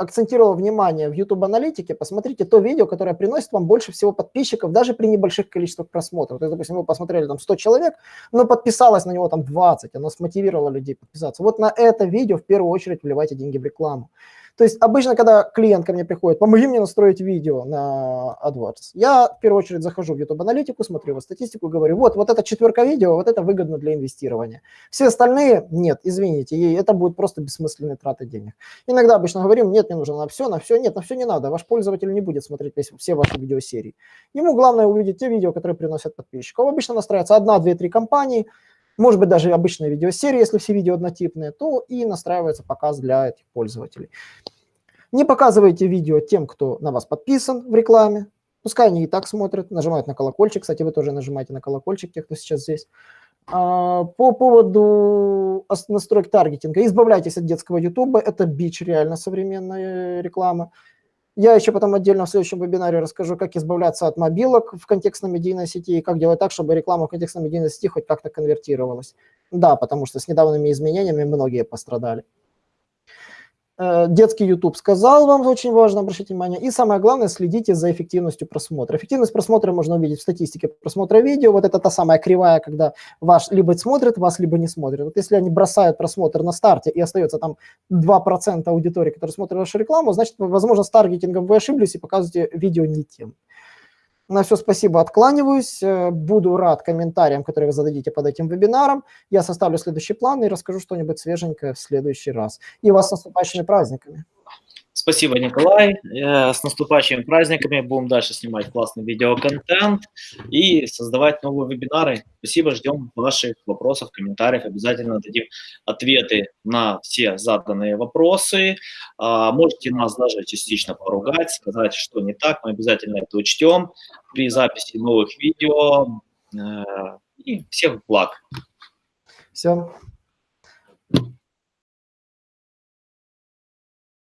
акцентировал внимание в YouTube аналитике, посмотрите то видео, которое приносит вам больше всего подписчиков, даже при небольших количествах просмотров. То есть, допустим, вы посмотрели там 100 человек, но подписалось на него там 20, оно смотивировало людей подписаться. Вот на это видео в первую очередь вливайте деньги в рекламу. То есть обычно, когда клиент ко мне приходит, помоги мне настроить видео на AdWords, я в первую очередь захожу в YouTube-аналитику, смотрю его статистику, говорю, вот, вот эта четверка видео, вот это выгодно для инвестирования. Все остальные, нет, извините, и это будет просто бессмысленные траты денег. Иногда обычно говорим, нет, мне нужно на все, на все, нет, на все не надо, ваш пользователь не будет смотреть весь, все ваши видеосерии. Ему главное увидеть те видео, которые приносят подписчиков. Обычно настраивается одна, две, три компании, может быть, даже обычная видеосерия, если все видео однотипные, то и настраивается показ для этих пользователей. Не показывайте видео тем, кто на вас подписан в рекламе. Пускай они и так смотрят, нажимают на колокольчик. Кстати, вы тоже нажимаете на колокольчик, те, кто сейчас здесь. А, по поводу настроек таргетинга. Избавляйтесь от детского ютуба. Это бич реально современная реклама. Я еще потом отдельно в следующем вебинаре расскажу, как избавляться от мобилок в контекстно-медийной сети и как делать так, чтобы реклама в контекстно-медийной сети хоть как-то конвертировалась. Да, потому что с недавними изменениями многие пострадали. Э, детский YouTube сказал вам, очень важно обращать внимание. И самое главное, следите за эффективностью просмотра. Эффективность просмотра можно увидеть в статистике просмотра видео. Вот это та самая кривая, когда ваш либо смотрит вас, либо не смотрит. Вот если они бросают просмотр на старте и остается там 2% аудитории, которые смотрят вашу рекламу, значит, возможно, с таргетингом вы ошиблись и показываете видео не тем. На все спасибо, откланиваюсь. Э, буду рад комментариям, которые вы зададите под этим вебинаром. Я составлю следующий план и расскажу что-нибудь свеженькое в следующий раз. И вас с наступающими праздниками. Спасибо, Николай. Э, с наступающими праздниками. Будем дальше снимать классный видеоконтент и создавать новые вебинары. Спасибо, ждем ваших вопросов, комментариев. Обязательно дадим ответы на все заданные вопросы. А, можете нас даже частично поругать, сказать, что не так. Мы обязательно это учтем при записи новых видео. Э, и всех благ. Все.